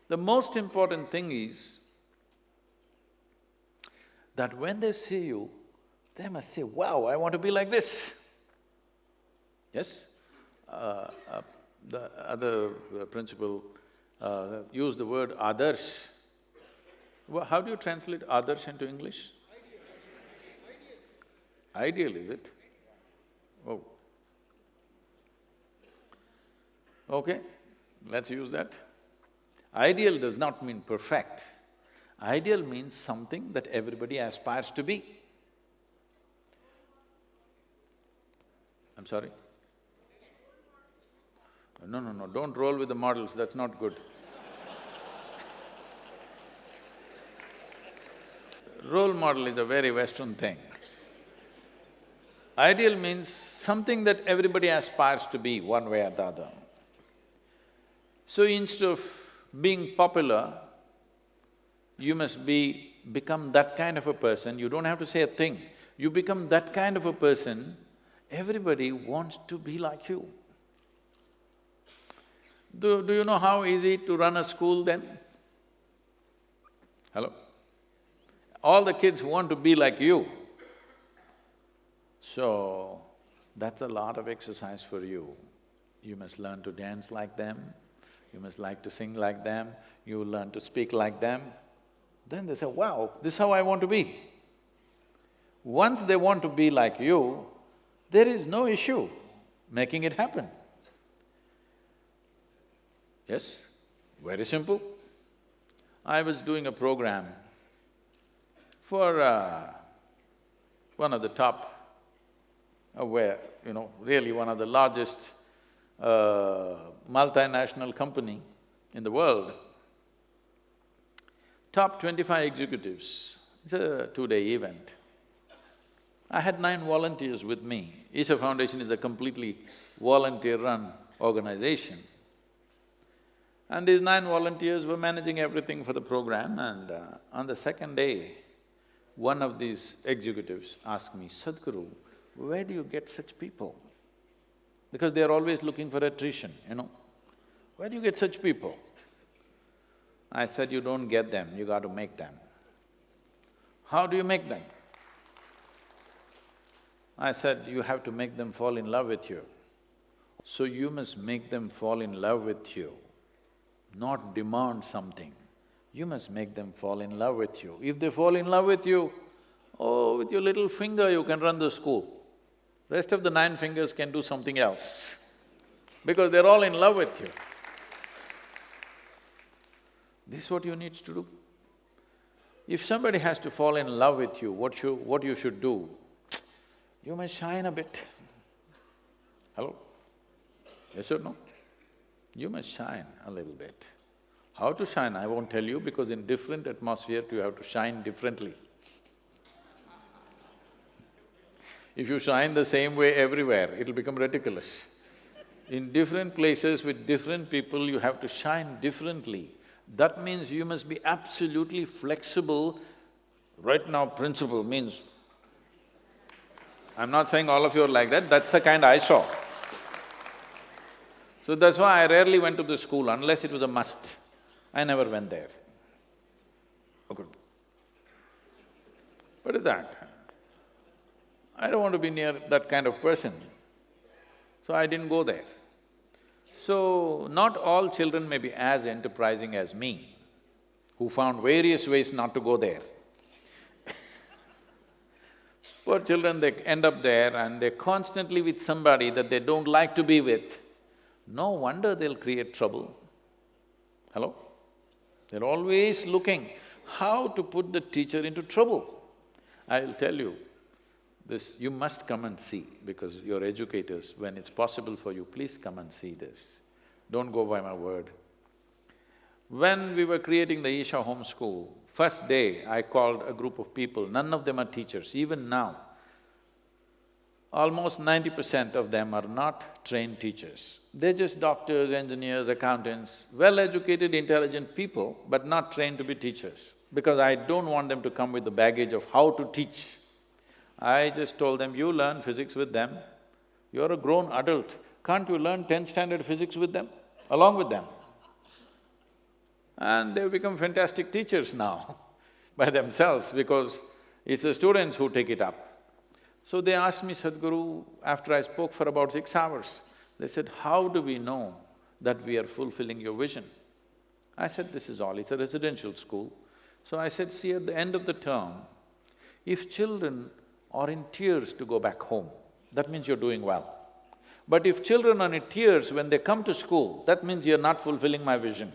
the most important thing is that when they see you, they must say, wow, I want to be like this. Yes? Uh, uh, the other principal uh, used the word adarsh. Well, how do you translate adarsh into English? Ideal, is it? Oh. Okay, let's use that. Ideal does not mean perfect. Ideal means something that everybody aspires to be. I'm sorry? No, no, no, don't roll with the models, that's not good. Role model is a very Western thing. Ideal means something that everybody aspires to be one way or the other. So instead of being popular, you must be… become that kind of a person, you don't have to say a thing. You become that kind of a person, everybody wants to be like you. Do, do you know how easy to run a school then? Hello? All the kids want to be like you. So, that's a lot of exercise for you. You must learn to dance like them, you must like to sing like them, you learn to speak like them. Then they say, wow, this is how I want to be. Once they want to be like you, there is no issue making it happen. Yes, very simple. I was doing a program for uh, one of the top where, you know, really one of the largest uh, multinational company in the world, top twenty-five executives, it's a two-day event. I had nine volunteers with me. Isha Foundation is a completely volunteer-run organization. And these nine volunteers were managing everything for the program and uh, on the second day, one of these executives asked me, Sadhguru, where do you get such people? Because they're always looking for attrition, you know. Where do you get such people? I said, you don't get them, you got to make them. How do you make them? I said, you have to make them fall in love with you. So you must make them fall in love with you, not demand something. You must make them fall in love with you. If they fall in love with you, oh, with your little finger you can run the school. Rest of the nine fingers can do something else because they're all in love with you. This is what you need to do. If somebody has to fall in love with you, what you… what you should do? You must shine a bit. Hello? Yes or no? You must shine a little bit. How to shine, I won't tell you because in different atmosphere you have to shine differently. If you shine the same way everywhere, it'll become ridiculous. In different places with different people, you have to shine differently. That means you must be absolutely flexible. Right now, principal means… I'm not saying all of you are like that, that's the kind I saw. So that's why I rarely went to the school unless it was a must. I never went there. Oh, okay. What is that? I don't want to be near that kind of person. So I didn't go there. So, not all children may be as enterprising as me, who found various ways not to go there. Poor children, they end up there and they're constantly with somebody that they don't like to be with. No wonder they'll create trouble. Hello? They're always looking how to put the teacher into trouble. I'll tell you, this you must come and see because you're educators, when it's possible for you, please come and see this. Don't go by my word. When we were creating the Isha Home School, first day I called a group of people, none of them are teachers, even now. Almost ninety percent of them are not trained teachers. They're just doctors, engineers, accountants, well-educated, intelligent people, but not trained to be teachers. Because I don't want them to come with the baggage of how to teach. I just told them, you learn physics with them, you're a grown adult, can't you learn tenth standard physics with them, along with them? And they've become fantastic teachers now by themselves because it's the students who take it up. So they asked me, Sadhguru, after I spoke for about six hours, they said, how do we know that we are fulfilling your vision? I said, this is all, it's a residential school. So I said, see, at the end of the term, if children are in tears to go back home, that means you're doing well. But if children are in tears when they come to school, that means you're not fulfilling my vision.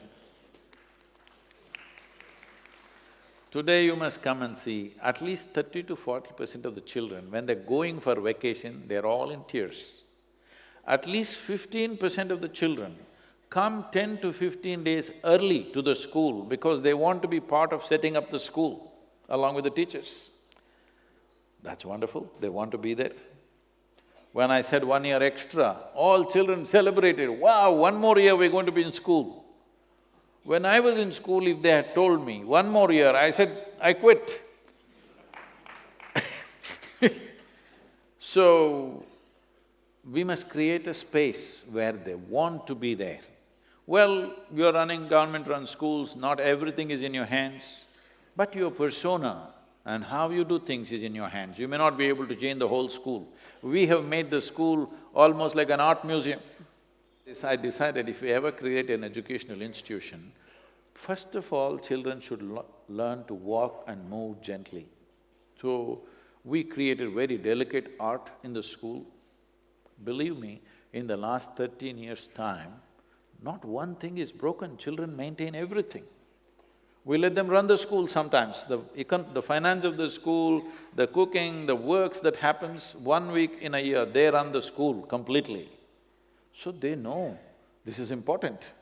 Today you must come and see, at least thirty to forty percent of the children, when they're going for vacation, they're all in tears. At least fifteen percent of the children come ten to fifteen days early to the school because they want to be part of setting up the school along with the teachers. That's wonderful, they want to be there. When I said one year extra, all children celebrated, wow, one more year we're going to be in school. When I was in school, if they had told me, one more year, I said, I quit. so, we must create a space where they want to be there. Well, you're running government-run schools, not everything is in your hands, but your persona and how you do things is in your hands. You may not be able to change the whole school. We have made the school almost like an art museum. I decided if we ever create an educational institution, first of all, children should learn to walk and move gently. So, we created very delicate art in the school. Believe me, in the last thirteen years' time, not one thing is broken, children maintain everything. We let them run the school sometimes, the econ… the finance of the school, the cooking, the works that happens, one week in a year, they run the school completely. So they know this is important.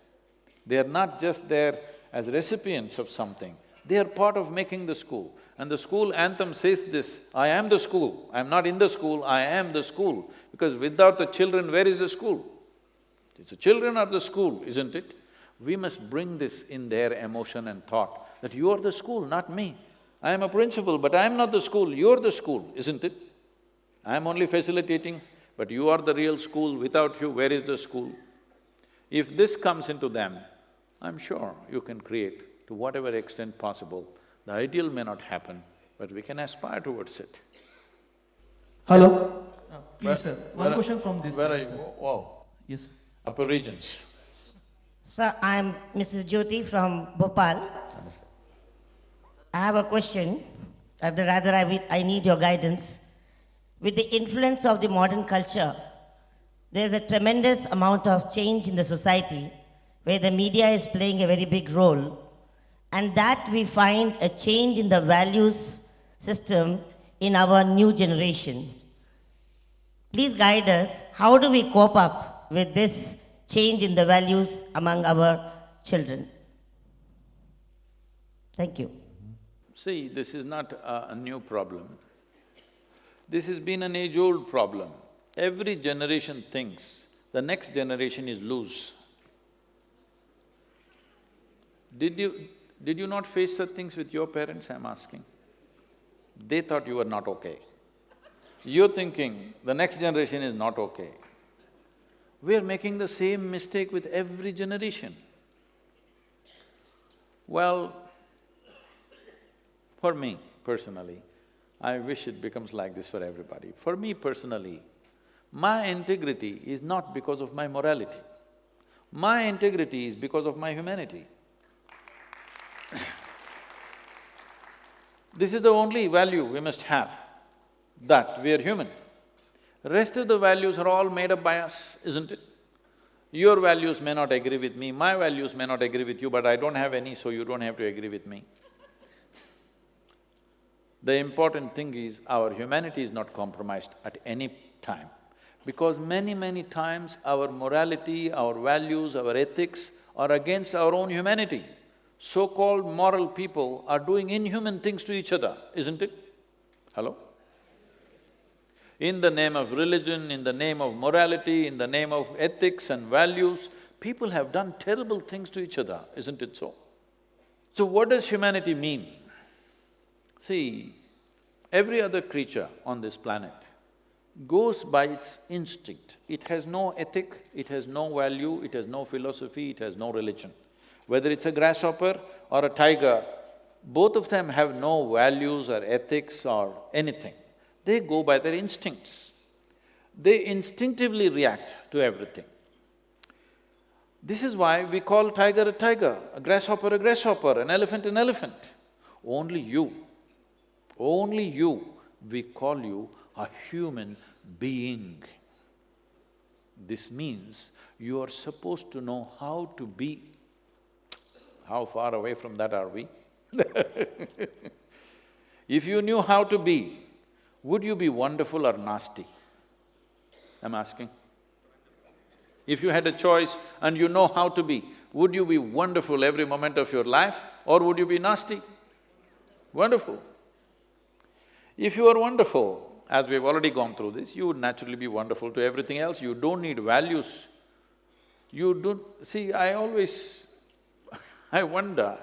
They are not just there as recipients of something, they are part of making the school. And the school anthem says this, I am the school, I am not in the school, I am the school. Because without the children, where is the school? It's the children are the school, isn't it? We must bring this in their emotion and thought, that you are the school, not me. I am a principal, but I am not the school, you're the school, isn't it? I am only facilitating, but you are the real school, without you, where is the school? If this comes into them, I'm sure you can create to whatever extent possible. The ideal may not happen, but we can aspire towards it. Hello? Uh, please, Where- sir. One are- question from this Where are you? sir. Whoa, Yes. sir. upper regions. Sir, I'm Mrs. Jyoti from Bhopal. I have a question, or rather I, I need your guidance. With the influence of the modern culture, there's a tremendous amount of change in the society where the media is playing a very big role, and that we find a change in the values system in our new generation. Please guide us, how do we cope up with this change in the values among our children? Thank you. See, this is not a, a new problem. This has been an age-old problem. Every generation thinks the next generation is loose. Did you… did you not face such things with your parents, I'm asking? They thought you were not okay. You're thinking the next generation is not okay. We're making the same mistake with every generation. Well, for me personally, I wish it becomes like this for everybody. For me personally, my integrity is not because of my morality. My integrity is because of my humanity. this is the only value we must have, that we are human. Rest of the values are all made up by us, isn't it? Your values may not agree with me, my values may not agree with you, but I don't have any, so you don't have to agree with me. The important thing is our humanity is not compromised at any time. Because many, many times our morality, our values, our ethics are against our own humanity. So-called moral people are doing inhuman things to each other, isn't it? Hello? In the name of religion, in the name of morality, in the name of ethics and values, people have done terrible things to each other, isn't it so? So what does humanity mean? See, every other creature on this planet goes by its instinct. It has no ethic, it has no value, it has no philosophy, it has no religion. Whether it's a grasshopper or a tiger, both of them have no values or ethics or anything. They go by their instincts. They instinctively react to everything. This is why we call tiger a tiger, a grasshopper a grasshopper, an elephant an elephant. Only you, only you, we call you a human being. This means you are supposed to know how to be. How far away from that are we? if you knew how to be, would you be wonderful or nasty? I'm asking. If you had a choice and you know how to be, would you be wonderful every moment of your life or would you be nasty? Wonderful. If you are wonderful, as we've already gone through this, you would naturally be wonderful to everything else, you don't need values. You don't… see, I always… I wonder,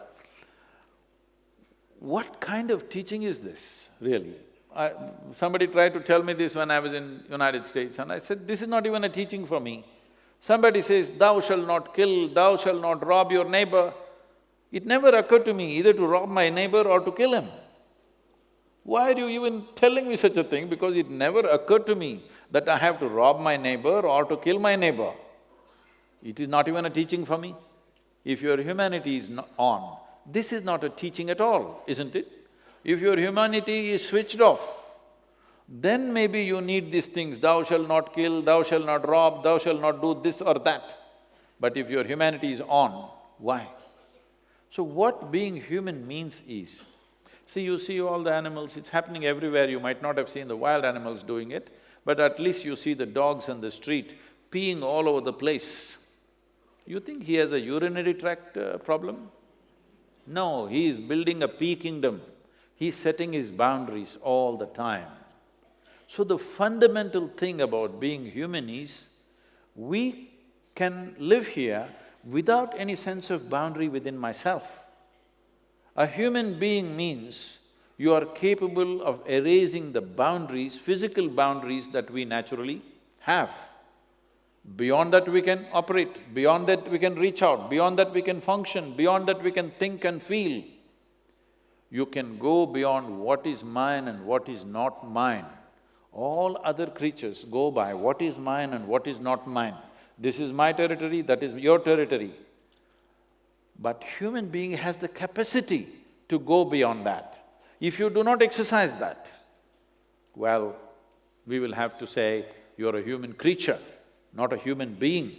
what kind of teaching is this, really? I, somebody tried to tell me this when I was in United States and I said, this is not even a teaching for me. Somebody says, thou shall not kill, thou shall not rob your neighbor. It never occurred to me either to rob my neighbor or to kill him. Why are you even telling me such a thing? Because it never occurred to me that I have to rob my neighbor or to kill my neighbor. It is not even a teaching for me. If your humanity is on, this is not a teaching at all, isn't it? If your humanity is switched off, then maybe you need these things, thou shalt not kill, thou shalt not rob, thou shalt not do this or that. But if your humanity is on, why? So what being human means is, see, you see all the animals, it's happening everywhere, you might not have seen the wild animals doing it, but at least you see the dogs on the street peeing all over the place. You think he has a urinary tract uh, problem? No, he is building a pee kingdom. He's setting his boundaries all the time. So the fundamental thing about being human is, we can live here without any sense of boundary within myself. A human being means you are capable of erasing the boundaries, physical boundaries that we naturally have. Beyond that we can operate, beyond that we can reach out, beyond that we can function, beyond that we can think and feel you can go beyond what is mine and what is not mine. All other creatures go by what is mine and what is not mine. This is my territory, that is your territory. But human being has the capacity to go beyond that. If you do not exercise that, well, we will have to say, you're a human creature, not a human being.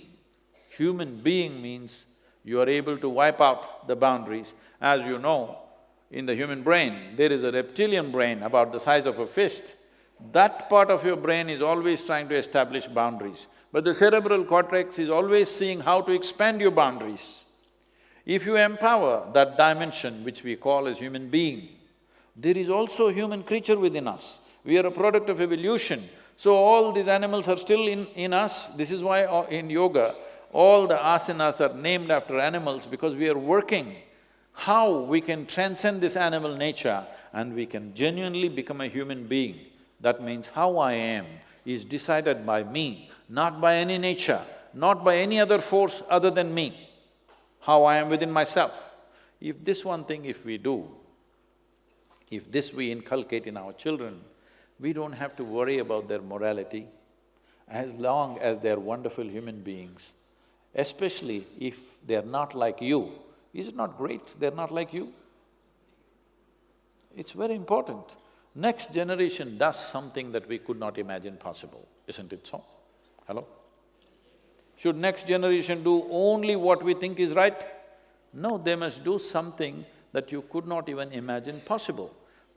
Human being means you are able to wipe out the boundaries. As you know, in the human brain, there is a reptilian brain about the size of a fist. That part of your brain is always trying to establish boundaries. But the cerebral cortex is always seeing how to expand your boundaries. If you empower that dimension which we call as human being, there is also a human creature within us. We are a product of evolution. So all these animals are still in, in us. This is why uh, in yoga, all the asanas are named after animals because we are working how we can transcend this animal nature and we can genuinely become a human being. That means how I am is decided by me, not by any nature. not by any other force other than me, how I am within myself. If this one thing if we do, if this we inculcate in our children, we don't have to worry about their morality as long as they're wonderful human beings, especially if they're not like you. Is it not great they're not like you? It's very important. Next generation does something that we could not imagine possible, isn't it so? Hello? Should next generation do only what we think is right? No, they must do something that you could not even imagine possible.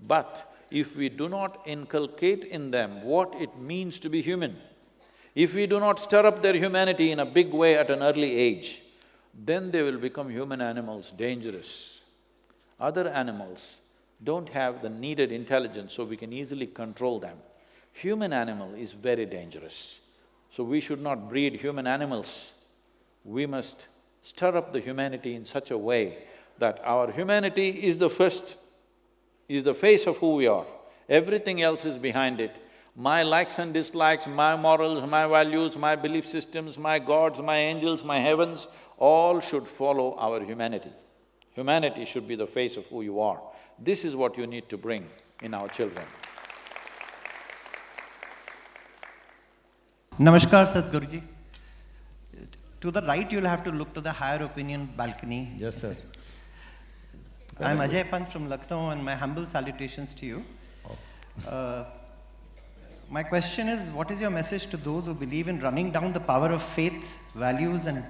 But if we do not inculcate in them what it means to be human, if we do not stir up their humanity in a big way at an early age, then they will become human animals, dangerous. Other animals don't have the needed intelligence, so we can easily control them. Human animal is very dangerous. So we should not breed human animals. We must stir up the humanity in such a way that our humanity is the first, is the face of who we are. Everything else is behind it. My likes and dislikes, my morals, my values, my belief systems, my gods, my angels, my heavens, all should follow our humanity. Humanity should be the face of who you are. This is what you need to bring in our children. Namaskar, Sadhguruji. To the right, you'll have to look to the higher opinion balcony. Yes, sir. I'm Ajay Pant from Lucknow, and my humble salutations to you. Uh, my question is, what is your message to those who believe in running down the power of faith, values, and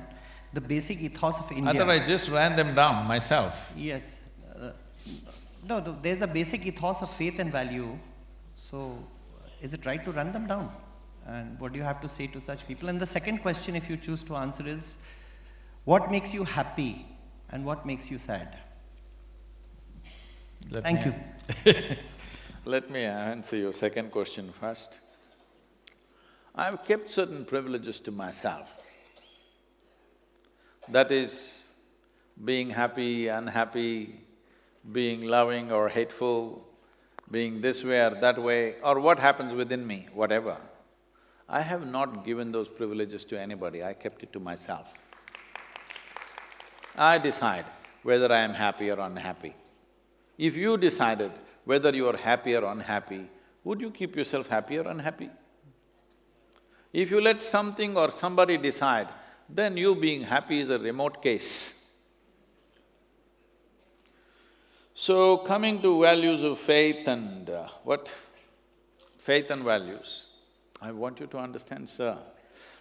the basic ethos of India? I thought I just ran them down myself. Yes. Uh, no, no, there's a basic ethos of faith and value. So, is it right to run them down? And what do you have to say to such people? And the second question, if you choose to answer, is what makes you happy and what makes you sad? Let Thank me- you. Let me answer your second question first. I've kept certain privileges to myself. That is, being happy, unhappy, being loving or hateful, being this way or that way, or what happens within me, whatever. I have not given those privileges to anybody, I kept it to myself. I decide whether I am happy or unhappy. If you decided whether you are happy or unhappy, would you keep yourself happy or unhappy? If you let something or somebody decide, then you being happy is a remote case. So, coming to values of faith and uh, what? Faith and values. I want you to understand, sir,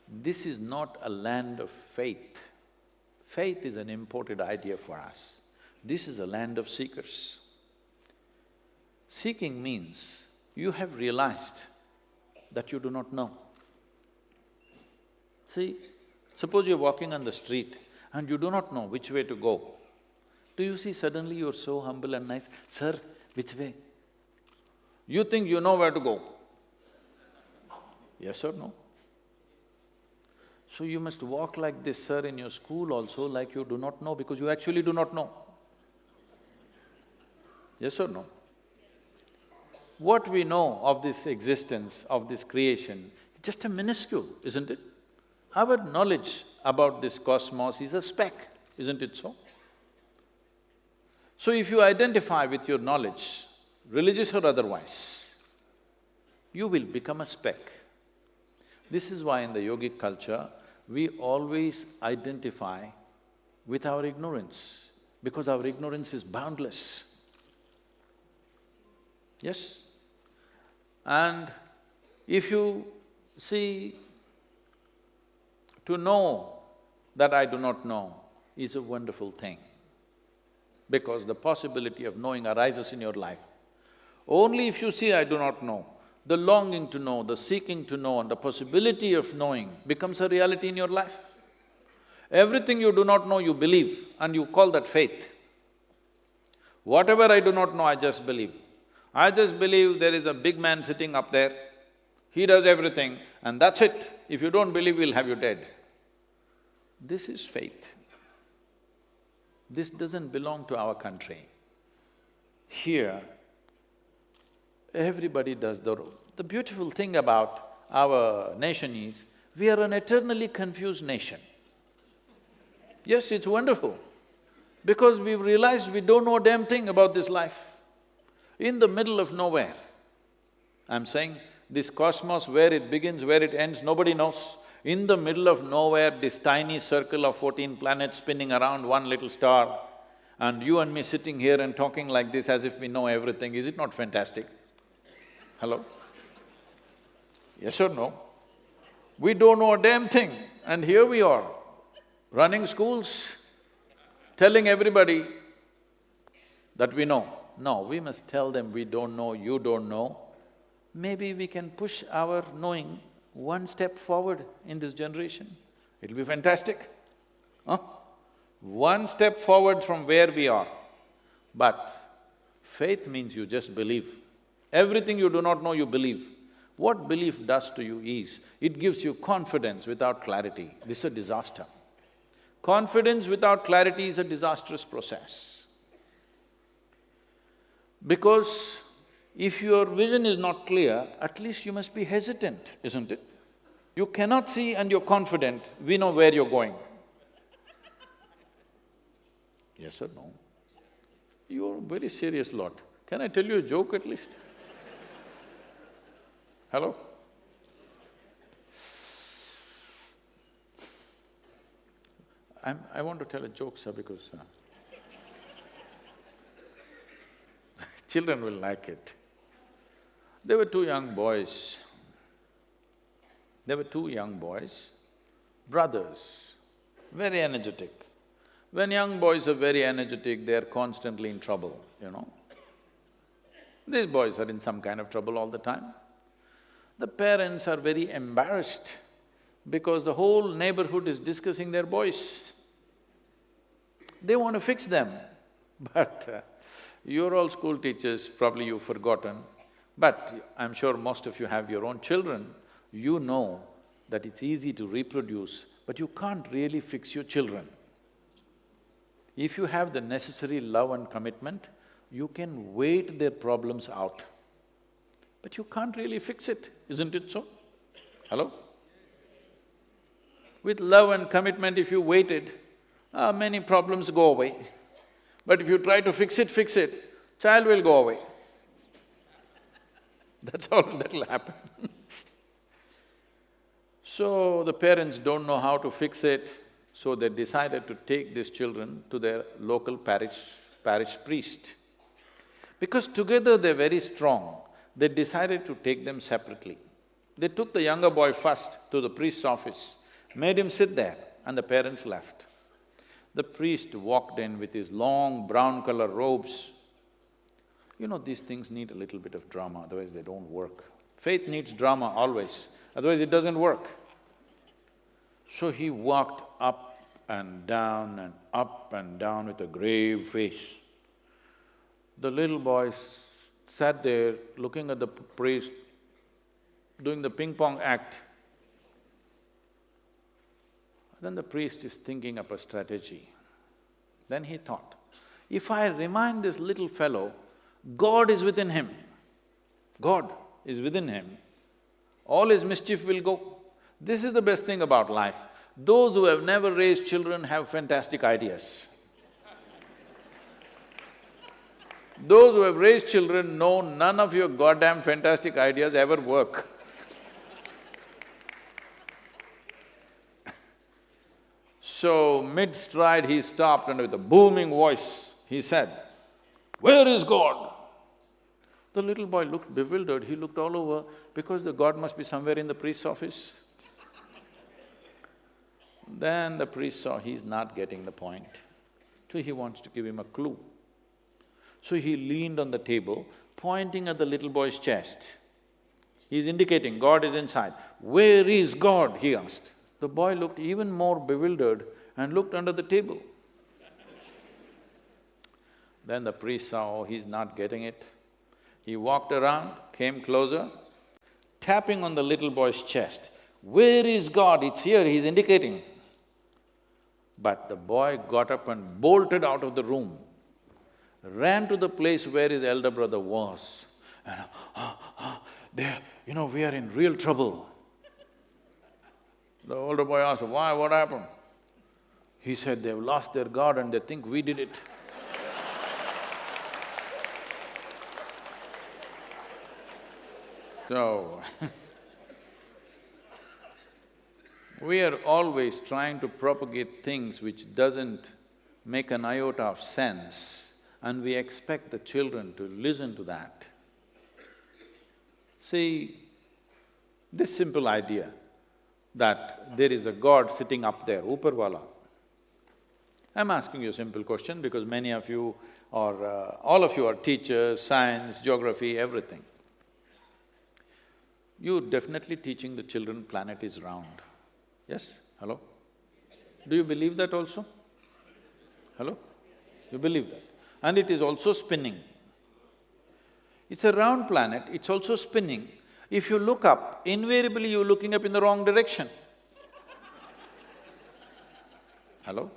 this is not a land of faith. Faith is an imported idea for us. This is a land of seekers. Seeking means you have realized that you do not know. See, suppose you're walking on the street and you do not know which way to go. Do you see suddenly you're so humble and nice, sir, which way? You think you know where to go. Yes or no? So you must walk like this, sir, in your school also like you do not know because you actually do not know. Yes or no? What we know of this existence, of this creation, is just a minuscule, isn't it? Our knowledge about this cosmos is a speck, isn't it so? So if you identify with your knowledge, religious or otherwise, you will become a speck. This is why in the yogic culture, we always identify with our ignorance, because our ignorance is boundless. Yes? And if you see, to know that I do not know is a wonderful thing, because the possibility of knowing arises in your life. Only if you see I do not know, the longing to know, the seeking to know and the possibility of knowing becomes a reality in your life. Everything you do not know, you believe and you call that faith. Whatever I do not know, I just believe. I just believe there is a big man sitting up there, he does everything and that's it. If you don't believe, we'll have you dead. This is faith. This doesn't belong to our country. Here, everybody does the… The beautiful thing about our nation is, We are an eternally confused nation. Yes, it's wonderful, because we've realized we don't know a damn thing about this life. In the middle of nowhere, I'm saying this cosmos, where it begins, where it ends, nobody knows. In the middle of nowhere, this tiny circle of fourteen planets spinning around one little star, and you and me sitting here and talking like this as if we know everything, is it not fantastic? Hello? Yes or no? We don't know a damn thing, and here we are, running schools, telling everybody that we know. No, we must tell them we don't know, you don't know. Maybe we can push our knowing one step forward in this generation. It'll be fantastic, huh? One step forward from where we are. But faith means you just believe. Everything you do not know, you believe. What belief does to you is, it gives you confidence without clarity. This is a disaster. Confidence without clarity is a disastrous process. Because if your vision is not clear, at least you must be hesitant, isn't it? You cannot see and you're confident, we know where you're going. Yes or no? You're a very serious lot. Can I tell you a joke at least? Hello? I'm, I want to tell a joke, sir, because uh, children will like it. There were two young boys. There were two young boys, brothers, very energetic. When young boys are very energetic, they are constantly in trouble, you know. These boys are in some kind of trouble all the time. The parents are very embarrassed because the whole neighborhood is discussing their boys. They want to fix them, but uh, you're all school teachers, probably you've forgotten, but I'm sure most of you have your own children, you know that it's easy to reproduce, but you can't really fix your children. If you have the necessary love and commitment, you can wait their problems out. But you can't really fix it, isn't it so? Hello? With love and commitment, if you waited, uh, many problems go away. But if you try to fix it, fix it, child will go away. That's all that'll happen So the parents don't know how to fix it, so they decided to take these children to their local parish… parish priest. Because together they're very strong, they decided to take them separately. They took the younger boy first to the priest's office, made him sit there, and the parents left. The priest walked in with his long brown color robes. You know, these things need a little bit of drama, otherwise they don't work. Faith needs drama always, otherwise it doesn't work. So he walked up and down and up and down with a grave face. The little boy sat there looking at the priest doing the ping pong act. Then the priest is thinking up a strategy. Then he thought, if I remind this little fellow, God is within him, God is within him, all his mischief will go. This is the best thing about life. Those who have never raised children have fantastic ideas. Those who have raised children know none of your goddamn fantastic ideas ever work. so, mid-stride he stopped and with a booming voice, he said, Where is God? The little boy looked bewildered, he looked all over because the God must be somewhere in the priest's office. Then the priest saw he's not getting the point, so he wants to give him a clue. So he leaned on the table, pointing at the little boy's chest. He's indicating, God is inside. Where is God? he asked. The boy looked even more bewildered and looked under the table. then the priest saw, oh, he's not getting it. He walked around, came closer, tapping on the little boy's chest. Where is God? It's here, he's indicating. But the boy got up and bolted out of the room, ran to the place where his elder brother was, and ah, ah, there, you know, we are in real trouble. The older boy asked, why, what happened? He said, they've lost their God and they think we did it. So, we are always trying to propagate things which doesn't make an iota of sense and we expect the children to listen to that. See, this simple idea that there is a God sitting up there, Uparwala. I'm asking you a simple question because many of you or uh, all of you are teachers, science, geography, everything. You're definitely teaching the children planet is round. Yes? Hello? Do you believe that also? Hello? You believe that? And it is also spinning. It's a round planet, it's also spinning. If you look up, invariably you're looking up in the wrong direction. Hello?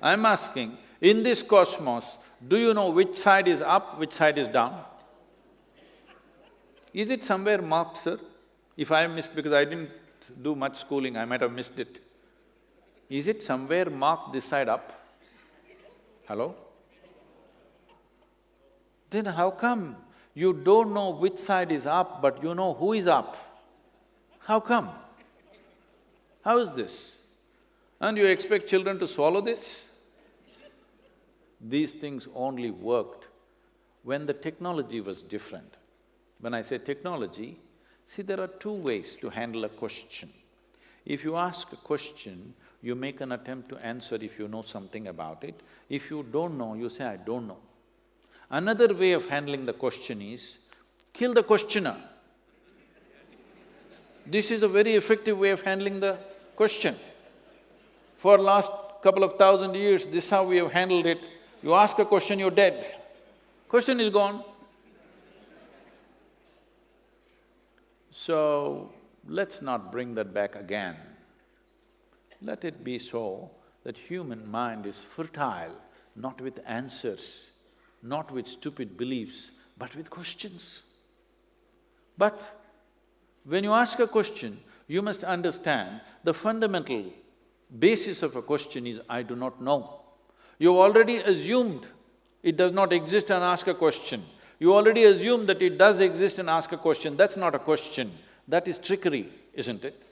I'm asking, in this cosmos, do you know which side is up, which side is down? Is it somewhere marked, sir? If I missed, because I didn't do much schooling, I might have missed it. Is it somewhere marked this side up? Hello? Then how come you don't know which side is up, but you know who is up? How come? How is this? And you expect children to swallow this? These things only worked when the technology was different. When I say technology, see there are two ways to handle a question. If you ask a question, you make an attempt to answer if you know something about it. If you don't know, you say, I don't know. Another way of handling the question is, kill the questioner. This is a very effective way of handling the question. For last couple of thousand years, this is how we have handled it. You ask a question, you're dead. Question is gone. So, let's not bring that back again. Let it be so that human mind is fertile, not with answers, not with stupid beliefs, but with questions. But when you ask a question, you must understand the fundamental basis of a question is, I do not know. You've already assumed it does not exist and ask a question. You already assume that it does exist and ask a question, that's not a question, that is trickery, isn't it?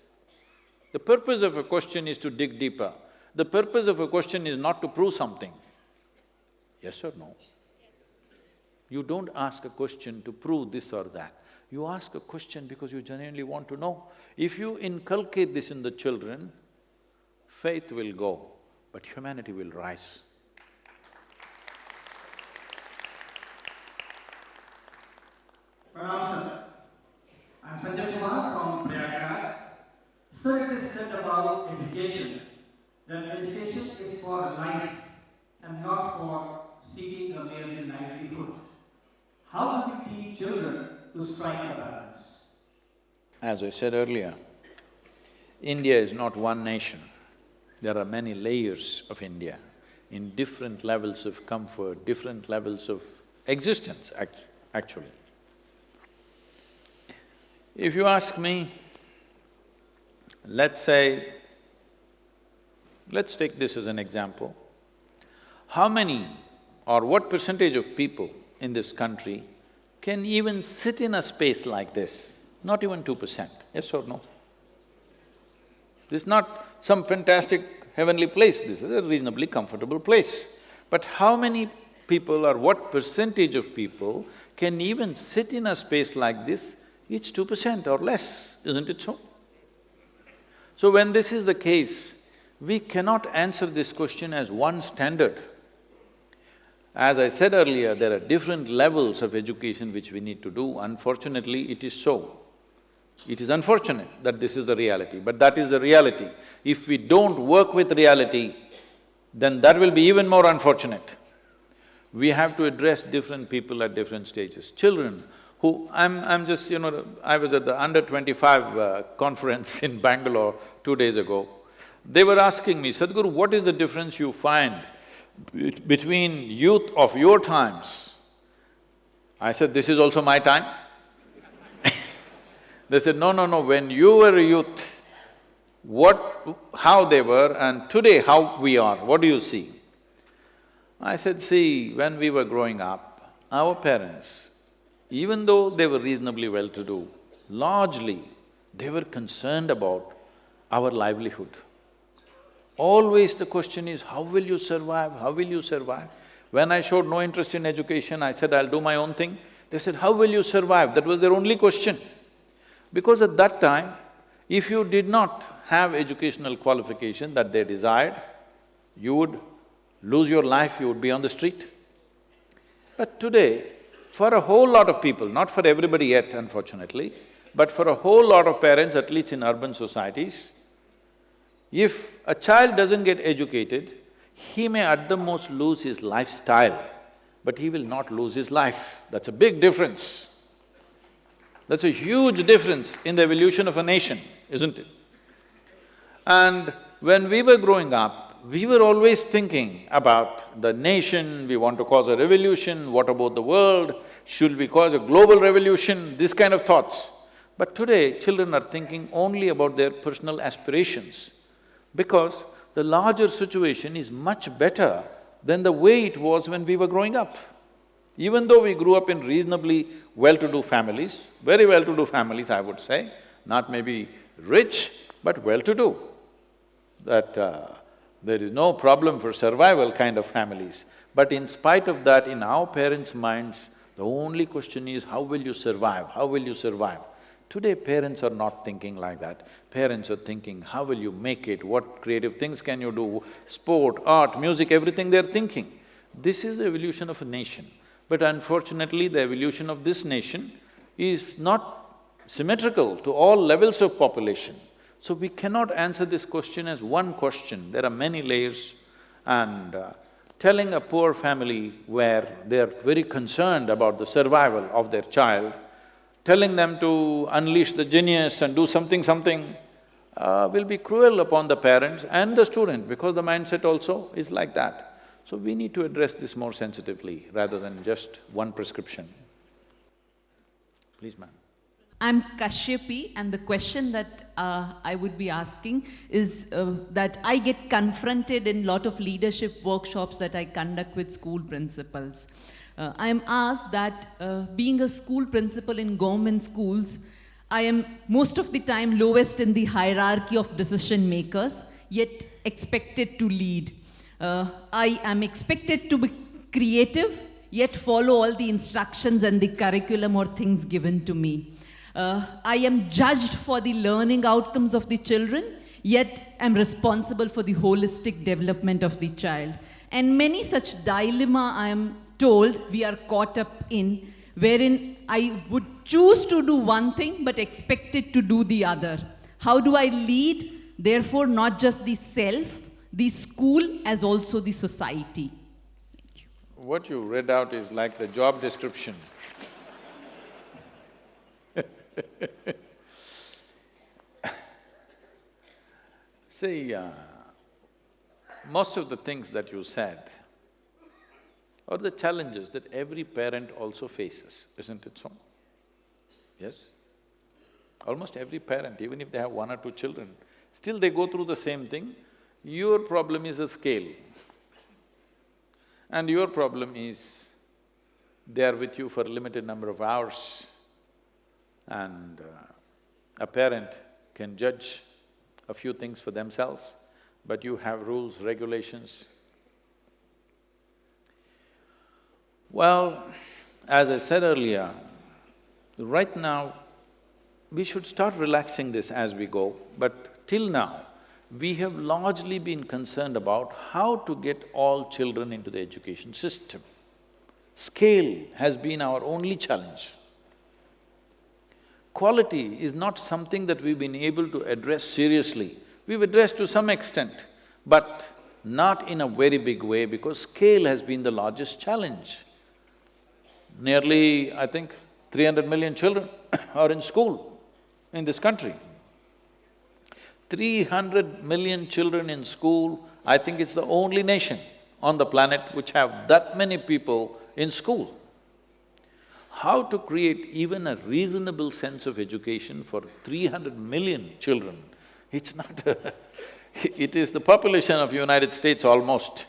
The purpose of a question is to dig deeper. The purpose of a question is not to prove something. Yes or no? You don't ask a question to prove this or that. You ask a question because you genuinely want to know. If you inculcate this in the children, faith will go, but humanity will rise. Pranam sir. I'm Sanjay Kumar from Prayagraj. Sir, it is said about education, that education is for life and not for seeking a mere livelihood. How do we teach children to strike a balance? As I said earlier, India is not one nation. There are many layers of India in different levels of comfort, different levels of existence act actually. If you ask me, let's say, let's take this as an example, how many or what percentage of people in this country can even sit in a space like this? Not even two percent, yes or no? This is not some fantastic heavenly place, this is a reasonably comfortable place. But how many people or what percentage of people can even sit in a space like this it's two percent or less, isn't it so? So when this is the case, we cannot answer this question as one standard. As I said earlier, there are different levels of education which we need to do, unfortunately it is so. It is unfortunate that this is the reality, but that is the reality. If we don't work with reality, then that will be even more unfortunate. We have to address different people at different stages. Children who… I'm… I'm just, you know, I was at the under twenty-five uh, conference in Bangalore two days ago. They were asking me, Sadhguru, what is the difference you find between youth of your times? I said, this is also my time. they said, no, no, no, when you were a youth, what… how they were and today how we are, what do you see? I said, see, when we were growing up, our parents, even though they were reasonably well-to-do, largely they were concerned about our livelihood. Always the question is, how will you survive, how will you survive? When I showed no interest in education, I said, I'll do my own thing. They said, how will you survive? That was their only question. Because at that time, if you did not have educational qualification that they desired, you would lose your life, you would be on the street. But today, for a whole lot of people, not for everybody yet unfortunately, but for a whole lot of parents, at least in urban societies, if a child doesn't get educated, he may at the most lose his lifestyle, but he will not lose his life. That's a big difference. That's a huge difference in the evolution of a nation, isn't it? And when we were growing up, we were always thinking about the nation, we want to cause a revolution, what about the world, should we cause a global revolution, this kind of thoughts. But today, children are thinking only about their personal aspirations because the larger situation is much better than the way it was when we were growing up. Even though we grew up in reasonably well-to-do families, very well-to-do families, I would say, not maybe rich, but well-to-do, that uh, there is no problem for survival kind of families. But in spite of that, in our parents' minds, the only question is, how will you survive, how will you survive? Today, parents are not thinking like that. Parents are thinking, how will you make it, what creative things can you do, sport, art, music, everything they're thinking. This is the evolution of a nation. But unfortunately, the evolution of this nation is not symmetrical to all levels of population. So we cannot answer this question as one question, there are many layers and uh, telling a poor family where they're very concerned about the survival of their child, telling them to unleash the genius and do something, something, uh, will be cruel upon the parents and the student because the mindset also is like that. So we need to address this more sensitively rather than just one prescription. Please, ma'am. I'm Kashyapi, and the question that uh, I would be asking is uh, that I get confronted in lot of leadership workshops that I conduct with school principals. Uh, I am asked that uh, being a school principal in government schools, I am most of the time lowest in the hierarchy of decision makers, yet expected to lead. Uh, I am expected to be creative, yet follow all the instructions and the curriculum or things given to me. Uh, I am judged for the learning outcomes of the children, yet am responsible for the holistic development of the child. And many such dilemma I am told we are caught up in, wherein I would choose to do one thing but expected to do the other. How do I lead? Therefore, not just the self, the school as also the society. You. What you read out is like the job description See, uh, most of the things that you said are the challenges that every parent also faces, isn't it so? Yes? Almost every parent, even if they have one or two children, still they go through the same thing. Your problem is a scale. And your problem is they are with you for a limited number of hours and uh, a parent can judge a few things for themselves, but you have rules, regulations. Well, as I said earlier, right now, we should start relaxing this as we go, but till now, we have largely been concerned about how to get all children into the education system. Scale has been our only challenge quality is not something that we've been able to address seriously. We've addressed to some extent, but not in a very big way because scale has been the largest challenge. Nearly, I think, three hundred million children are in school in this country. Three hundred million children in school, I think it's the only nation on the planet which have that many people in school how to create even a reasonable sense of education for 300 million children It's not it is the population of United States almost.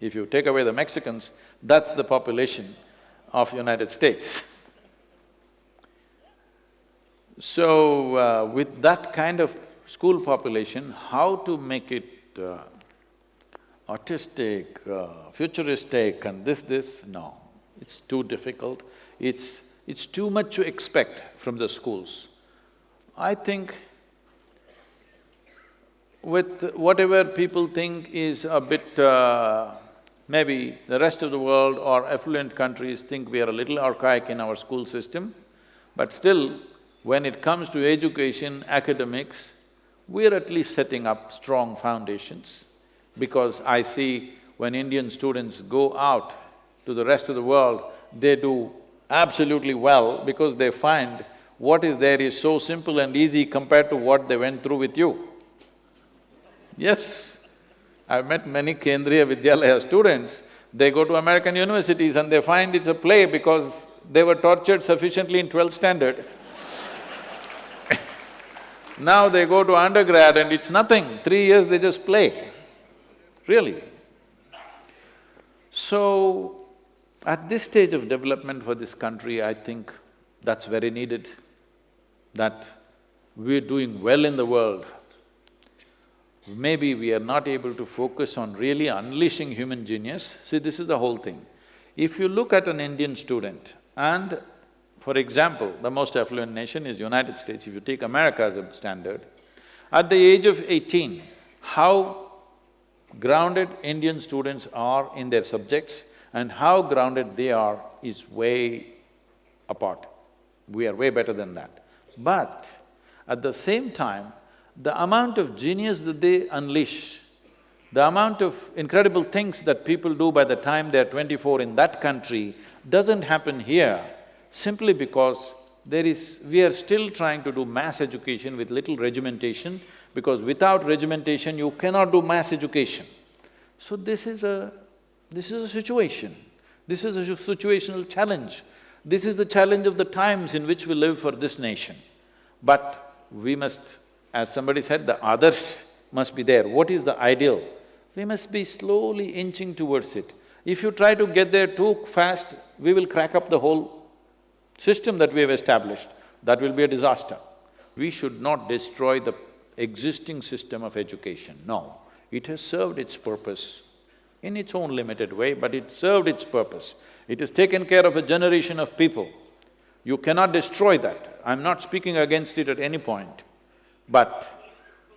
If you take away the Mexicans, that's the population of United States. So, uh, with that kind of school population, how to make it uh, artistic, uh, futuristic and this, this, no. It's too difficult. It's… it's too much to expect from the schools. I think with whatever people think is a bit, uh, maybe the rest of the world or affluent countries think we are a little archaic in our school system, but still, when it comes to education, academics, we're at least setting up strong foundations because I see when Indian students go out to the rest of the world, they do absolutely well because they find what is there is so simple and easy compared to what they went through with you. Yes, I've met many Kendriya Vidyalaya students, they go to American universities and they find it's a play because they were tortured sufficiently in twelfth standard. now they go to undergrad and it's nothing, three years they just play, really. So, at this stage of development for this country, I think that's very needed, that we're doing well in the world maybe we are not able to focus on really unleashing human genius. See, this is the whole thing. If you look at an Indian student and, for example, the most affluent nation is United States, if you take America as a standard, at the age of eighteen, how grounded Indian students are in their subjects and how grounded they are is way apart. We are way better than that. But at the same time, the amount of genius that they unleash, the amount of incredible things that people do by the time they're twenty-four in that country doesn't happen here simply because there is… we are still trying to do mass education with little regimentation because without regimentation you cannot do mass education. So this is a… this is a situation, this is a situational challenge. This is the challenge of the times in which we live for this nation. But we must as somebody said, the others must be there. What is the ideal? We must be slowly inching towards it. If you try to get there too fast, we will crack up the whole system that we have established. That will be a disaster. We should not destroy the existing system of education, no. It has served its purpose in its own limited way, but it served its purpose. It has taken care of a generation of people. You cannot destroy that. I'm not speaking against it at any point. But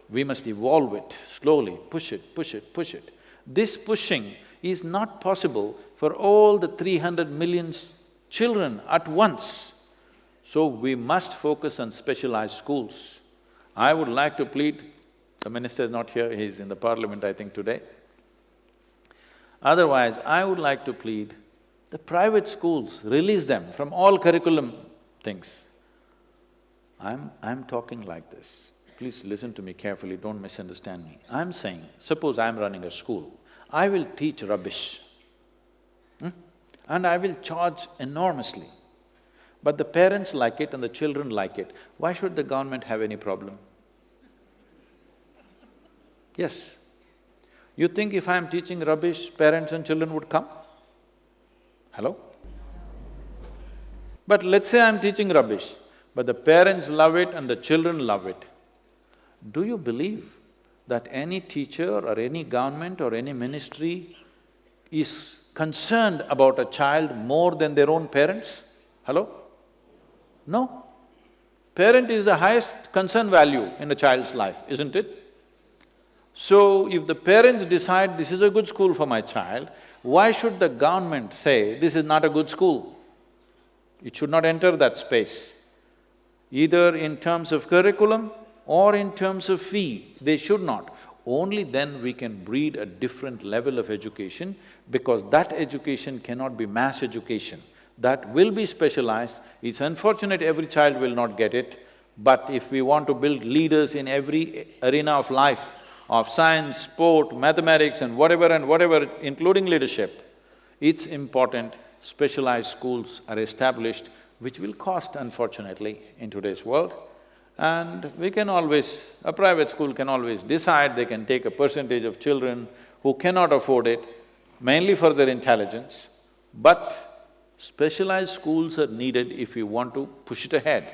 we must evolve it slowly, push it, push it, push it. This pushing is not possible for all the three hundred million children at once. So we must focus on specialized schools. I would like to plead, the minister is not here, he's in the parliament I think today. Otherwise, I would like to plead, the private schools, release them from all curriculum things. I'm… I'm talking like this. Please listen to me carefully, don't misunderstand me. I'm saying, suppose I'm running a school, I will teach rubbish, hmm? and I will charge enormously. But the parents like it and the children like it, why should the government have any problem? Yes. You think if I'm teaching rubbish, parents and children would come? Hello? But let's say I'm teaching rubbish, but the parents love it and the children love it. Do you believe that any teacher or any government or any ministry is concerned about a child more than their own parents? Hello? No. Parent is the highest concern value in a child's life, isn't it? So, if the parents decide this is a good school for my child, why should the government say this is not a good school? It should not enter that space, either in terms of curriculum or in terms of fee, they should not. Only then we can breed a different level of education because that education cannot be mass education. That will be specialized. It's unfortunate every child will not get it, but if we want to build leaders in every arena of life, of science, sport, mathematics and whatever and whatever, including leadership, it's important specialized schools are established, which will cost unfortunately in today's world. And we can always… a private school can always decide they can take a percentage of children who cannot afford it, mainly for their intelligence, but specialized schools are needed if we want to push it ahead.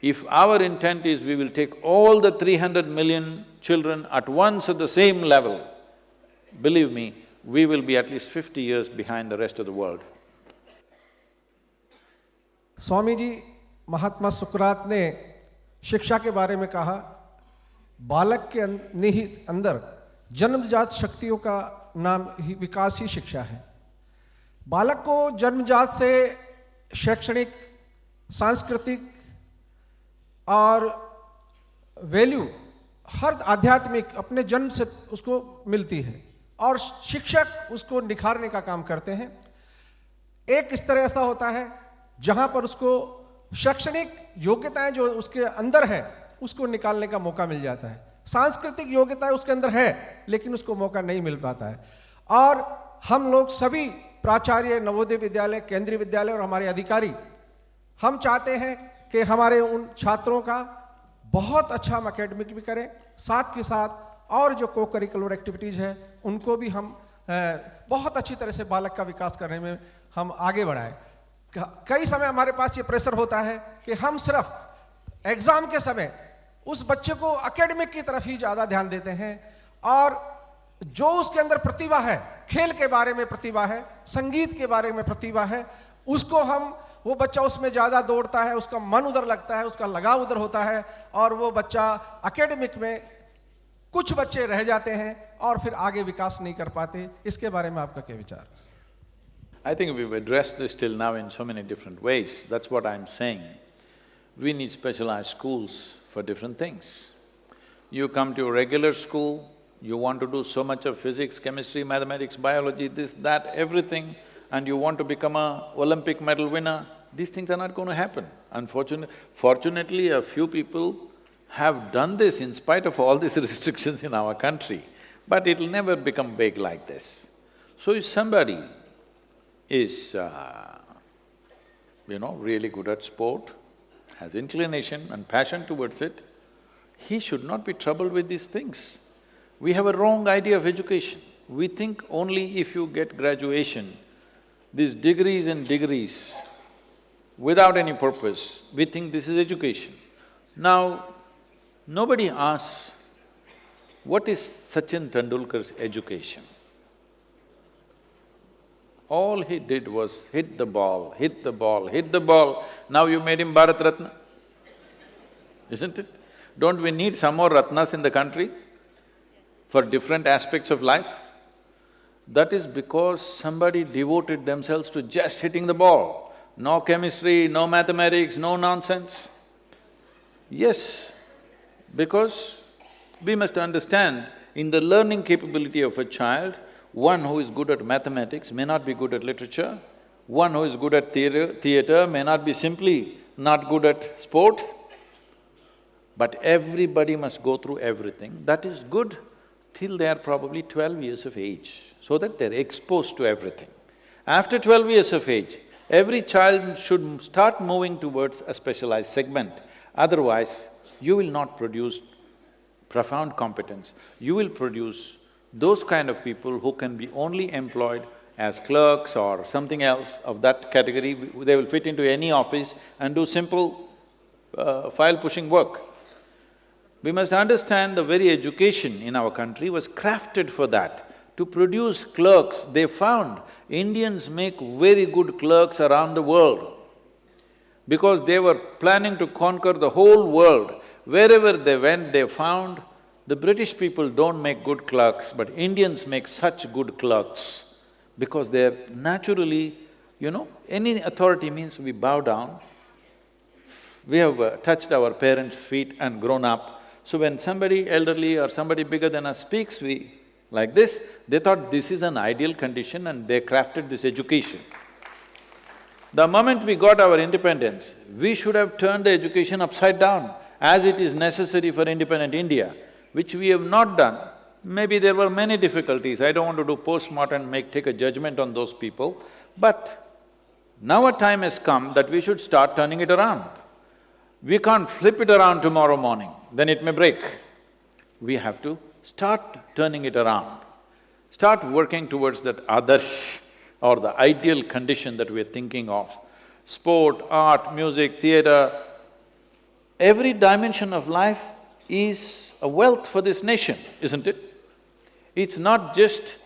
If our intent is we will take all the 300 million children at once at the same level, believe me, we will be at least fifty years behind the rest of the world. Swamiji, Mahatma Sukrat ne शिक्षा के बारे में कहा, बालक के अं- निहित अंदर जन्मजात शक्तियों का नाम ही विकास ही शिक्षा है। बालक को जन्मजात से शैक्षणिक, सांस्कृतिक और वैल्यू हर आध्यात्मिक अपने जन्म से उसको मिलती है और शिक्षक उसको निखारने का काम करते हैं। एक स्तर ऐसा होता है जहाँ पर उसको शैक्षणिक योग्यताएँ जो उसके अंदर है, उसको निकालने का मौका मिल जाता है। सांस्कृतिक योग्यताएँ उसके अंदर है, लेकिन उसको मौका नहीं मिल पाता है। और हम लोग सभी प्राचार्य, नवोदय विद्यालय, केंद्रीय विद्यालय और हमारे अधिकारी, हम चाहते हैं कि हमारे उन छात्रों का बहुत अच्छा हम अकेडमिक भी करें, साथ के साथ और जो को करिकुलर एक्टिविटीज़ है, उनको भी हम बहुत अच्छी तरह से बालक का विकास करने में हम आगे बढ़ाएँ। कई समय हमारे पास ये प्रेशर होता है कि हम सिर्फ़ एग्ज़ाम के समय उस बच्चे को अकेडमिक की तरफ़ ही ज़्यादा ध्यान देते हैं और जो उसके अंदर प्रतिभा है, खेल के बारे में प्रतिभा है, संगीत के बारे में प्रतिभा है, उसको हम, वो बच्चा उसमें ज़्यादा दौड़ता है, उसका मन उधर लगता है, उसका लगाव उधर होता है और वो बच्चा अकेडमिक में कुछ बच्चे रह जाते हैं और फिर आगे विकास नहीं कर पाते। इसके बारे में आपका क्या विचार है? I think we've addressed this till now in so many different ways, that's what I'm saying. We need specialized schools for different things. You come to a regular school, you want to do so much of physics, chemistry, mathematics, biology, this, that, everything, and you want to become a Olympic medal winner, these things are not going to happen. Unfortunately, fortunately, a few people have done this in spite of all these restrictions in our country, but it'll never become big like this. So if somebody is, uh, you know, really good at sport, has inclination and passion towards it, he should not be troubled with these things. We have a wrong idea of education. We think only if you get graduation, these degrees and degrees, without any purpose, we think this is education. Now, nobody asks, what is Sachin Tendulkar's education? All he did was hit the ball, hit the ball, hit the ball. Now you made him Bharat Ratna, isn't it? Don't we need some more Ratnas in the country for different aspects of life? That is because somebody devoted themselves to just hitting the ball. No chemistry, no mathematics, no nonsense. Yes, because we must understand, in the learning capability of a child, one who is good at mathematics may not be good at literature, one who is good at theatre, theatre may not be simply not good at sport, but everybody must go through everything. That is good till they are probably twelve years of age, so that they're exposed to everything. After twelve years of age, every child should start moving towards a specialized segment. Otherwise, you will not produce profound competence. You will produce those kind of people who can be only employed as clerks or something else of that category. They will fit into any office and do simple uh, file pushing work. We must understand the very education in our country was crafted for that. To produce clerks, they found Indians make very good clerks around the world because they were planning to conquer the whole world. Wherever they went, they found the British people don't make good clerks, but Indians make such good clerks because they're naturally, you know, any authority means we bow down. We have uh, touched our parents' feet and grown up. So when somebody elderly or somebody bigger than us speaks, we… like this, they thought this is an ideal condition and they crafted this education. The moment we got our independence, we should have turned the education upside down as it is necessary for independent India, which we have not done. Maybe there were many difficulties, I don't want to do post-mortem, make… take a judgment on those people, but now a time has come that we should start turning it around. We can't flip it around tomorrow morning, then it may break. We have to start turning it around. Start working towards that others or the ideal condition that we're thinking of. Sport, art, music, theatre, every dimension of life is a wealth for this nation, isn't it? It's not just…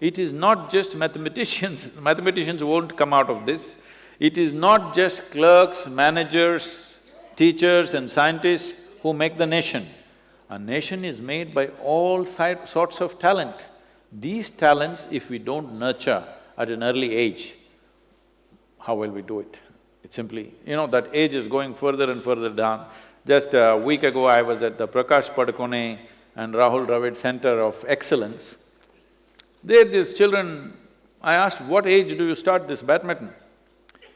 it is not just mathematicians, mathematicians won't come out of this. It is not just clerks, managers, teachers and scientists who make the nation. A nation is made by all sorts of talent. These talents, if we don't nurture at an early age, how will we do it? It's simply… you know, that age is going further and further down. Just a week ago, I was at the Prakash Padukone and Rahul Dravid Center of Excellence. There, these children, I asked, what age do you start this badminton?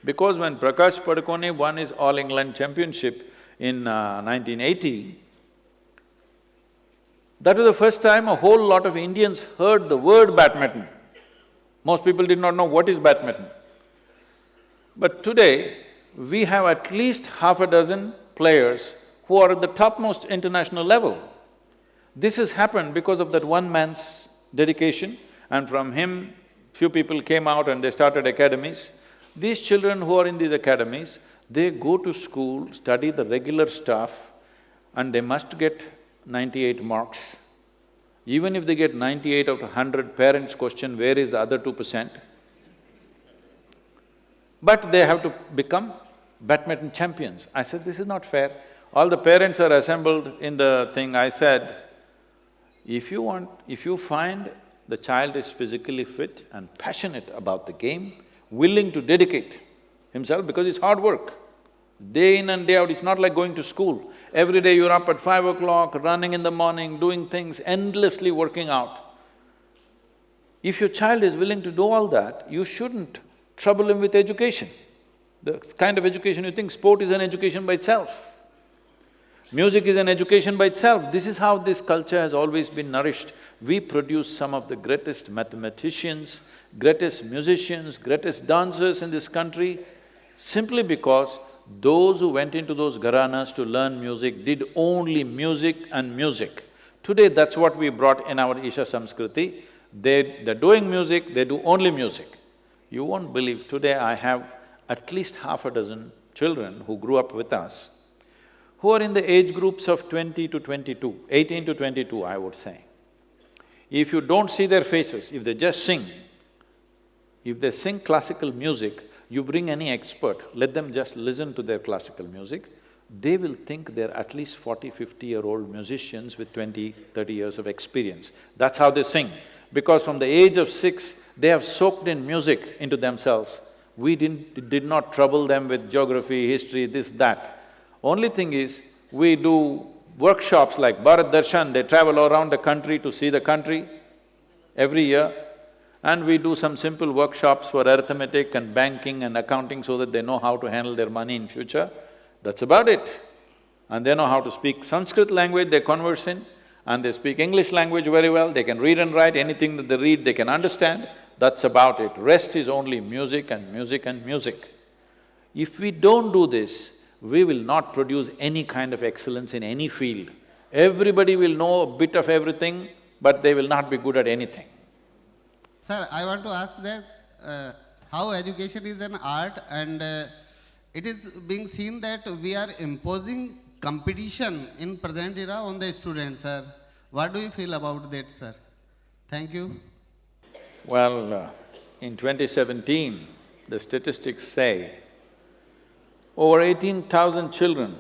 Because when Prakash Padukone won his All England Championship in uh, 1980, that was the first time a whole lot of Indians heard the word badminton. Most people did not know what is badminton. But today, we have at least half a dozen players who are at the topmost international level. This has happened because of that one man's dedication and from him, few people came out and they started academies. These children who are in these academies, they go to school, study the regular stuff and they must get ninety-eight marks. Even if they get ninety-eight out of hundred, parents question, where is the other two percent? But they have to become badminton champions. I said, this is not fair. All the parents are assembled in the thing, I said, if you want… if you find the child is physically fit and passionate about the game, willing to dedicate himself because it's hard work. Day in and day out, it's not like going to school. Every day you're up at five o'clock, running in the morning, doing things, endlessly working out. If your child is willing to do all that, you shouldn't trouble him with education. The kind of education you think, sport is an education by itself. Music is an education by itself. This is how this culture has always been nourished. We produce some of the greatest mathematicians, greatest musicians, greatest dancers in this country simply because those who went into those gharanas to learn music did only music and music. Today, that's what we brought in our Isha Samskriti. They… they're doing music, they do only music. You won't believe, today I have at least half a dozen children who grew up with us who are in the age groups of twenty to twenty-two, eighteen to twenty-two, I would say. If you don't see their faces, if they just sing, if they sing classical music, you bring any expert, let them just listen to their classical music, they will think they're at least 40, 50-year-old musicians with 20, 30 years of experience. That's how they sing. Because from the age of six, they have soaked in music into themselves. We didn't… did not trouble them with geography, history, this, that. Only thing is, we do workshops like Bharat Darshan, they travel around the country to see the country every year, and we do some simple workshops for arithmetic and banking and accounting so that they know how to handle their money in future. That's about it. And they know how to speak Sanskrit language, they converse in, and they speak English language very well, they can read and write, anything that they read, they can understand, that's about it. Rest is only music and music and music. If we don't do this, we will not produce any kind of excellence in any field. Everybody will know a bit of everything, but they will not be good at anything. Sir, I want to ask that uh, how education is an art and uh, it is being seen that we are imposing competition in present era on the students, sir. What do you feel about that, sir? Thank you. Well, uh, in 2017, the statistics say over eighteen thousand children,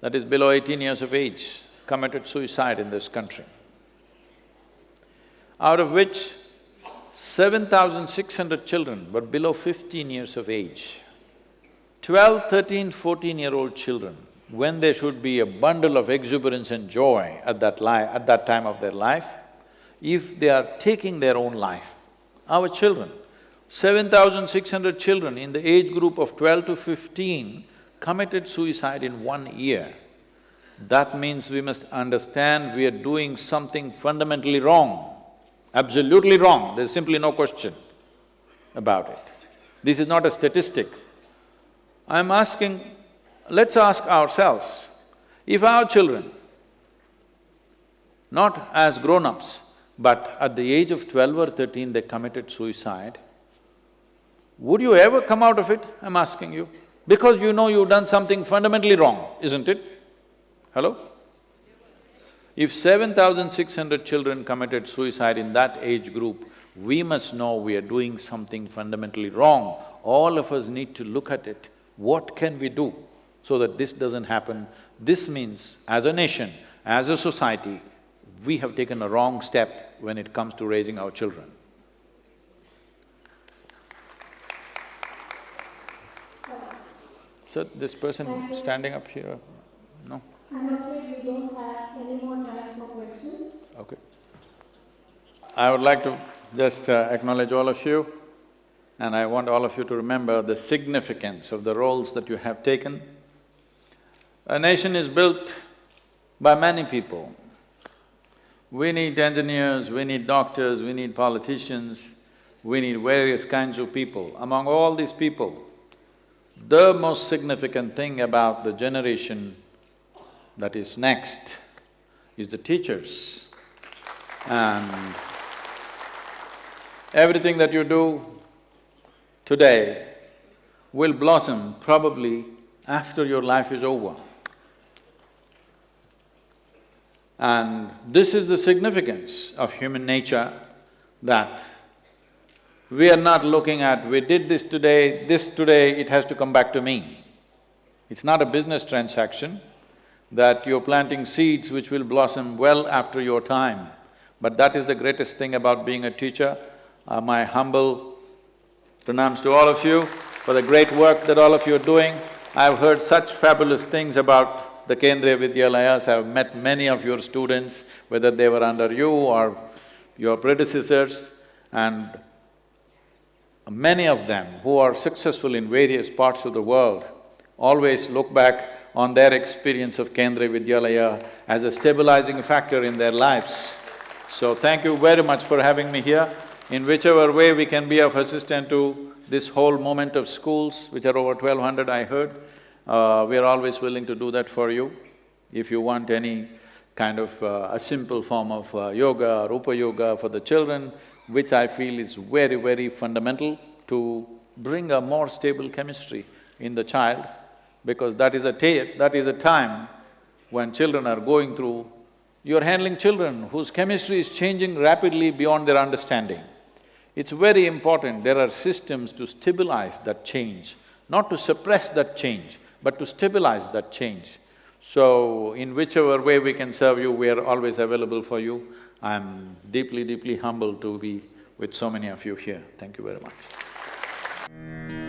that is below eighteen years of age, committed suicide in this country. Out of which, seven thousand six hundred children were below fifteen years of age. 12, 13, 14-year-old children, when they should be a bundle of exuberance and joy at that at that time of their life, if they are taking their own life, our children, Seven thousand six hundred children in the age group of twelve to fifteen committed suicide in one year. That means we must understand we are doing something fundamentally wrong, absolutely wrong, there's simply no question about it. This is not a statistic. I'm asking let's ask ourselves, if our children, not as grown-ups, but at the age of twelve or thirteen they committed suicide, would you ever come out of it, I'm asking you? Because you know you've done something fundamentally wrong, isn't it? Hello? If seven thousand six hundred children committed suicide in that age group, we must know we are doing something fundamentally wrong. All of us need to look at it. What can we do so that this doesn't happen? This means, as a nation, as a society, we have taken a wrong step when it comes to raising our children. So this person standing up here, no? I'm afraid we don't have any more time for questions. Okay. I would like to just uh, acknowledge all of you and I want all of you to remember the significance of the roles that you have taken. A nation is built by many people. We need engineers, we need doctors, we need politicians, we need various kinds of people. Among all these people, the most significant thing about the generation that is next is the teachers. And everything that you do today will blossom probably after your life is over. And this is the significance of human nature that we are not looking at, we did this today, this today, it has to come back to me. It's not a business transaction that you're planting seeds which will blossom well after your time. But that is the greatest thing about being a teacher. Uh, my humble pranams to all of you for the great work that all of you are doing. I've heard such fabulous things about the Kendriya Vidyalayas, I've met many of your students, whether they were under you or your predecessors, and many of them who are successful in various parts of the world always look back on their experience of Kendriya Vidyalaya as a stabilizing factor in their lives. So thank you very much for having me here. In whichever way we can be of assistance to this whole movement of schools, which are over twelve hundred I heard, uh, we are always willing to do that for you. If you want any kind of uh, a simple form of uh, yoga, Upa Yoga for the children, which I feel is very, very fundamental to bring a more stable chemistry in the child, because that is a that is a time when children are going through, you're handling children whose chemistry is changing rapidly beyond their understanding. It's very important, there are systems to stabilize that change, not to suppress that change, but to stabilize that change. So, in whichever way we can serve you, we are always available for you. I'm deeply, deeply humbled to be with so many of you here. Thank you very much.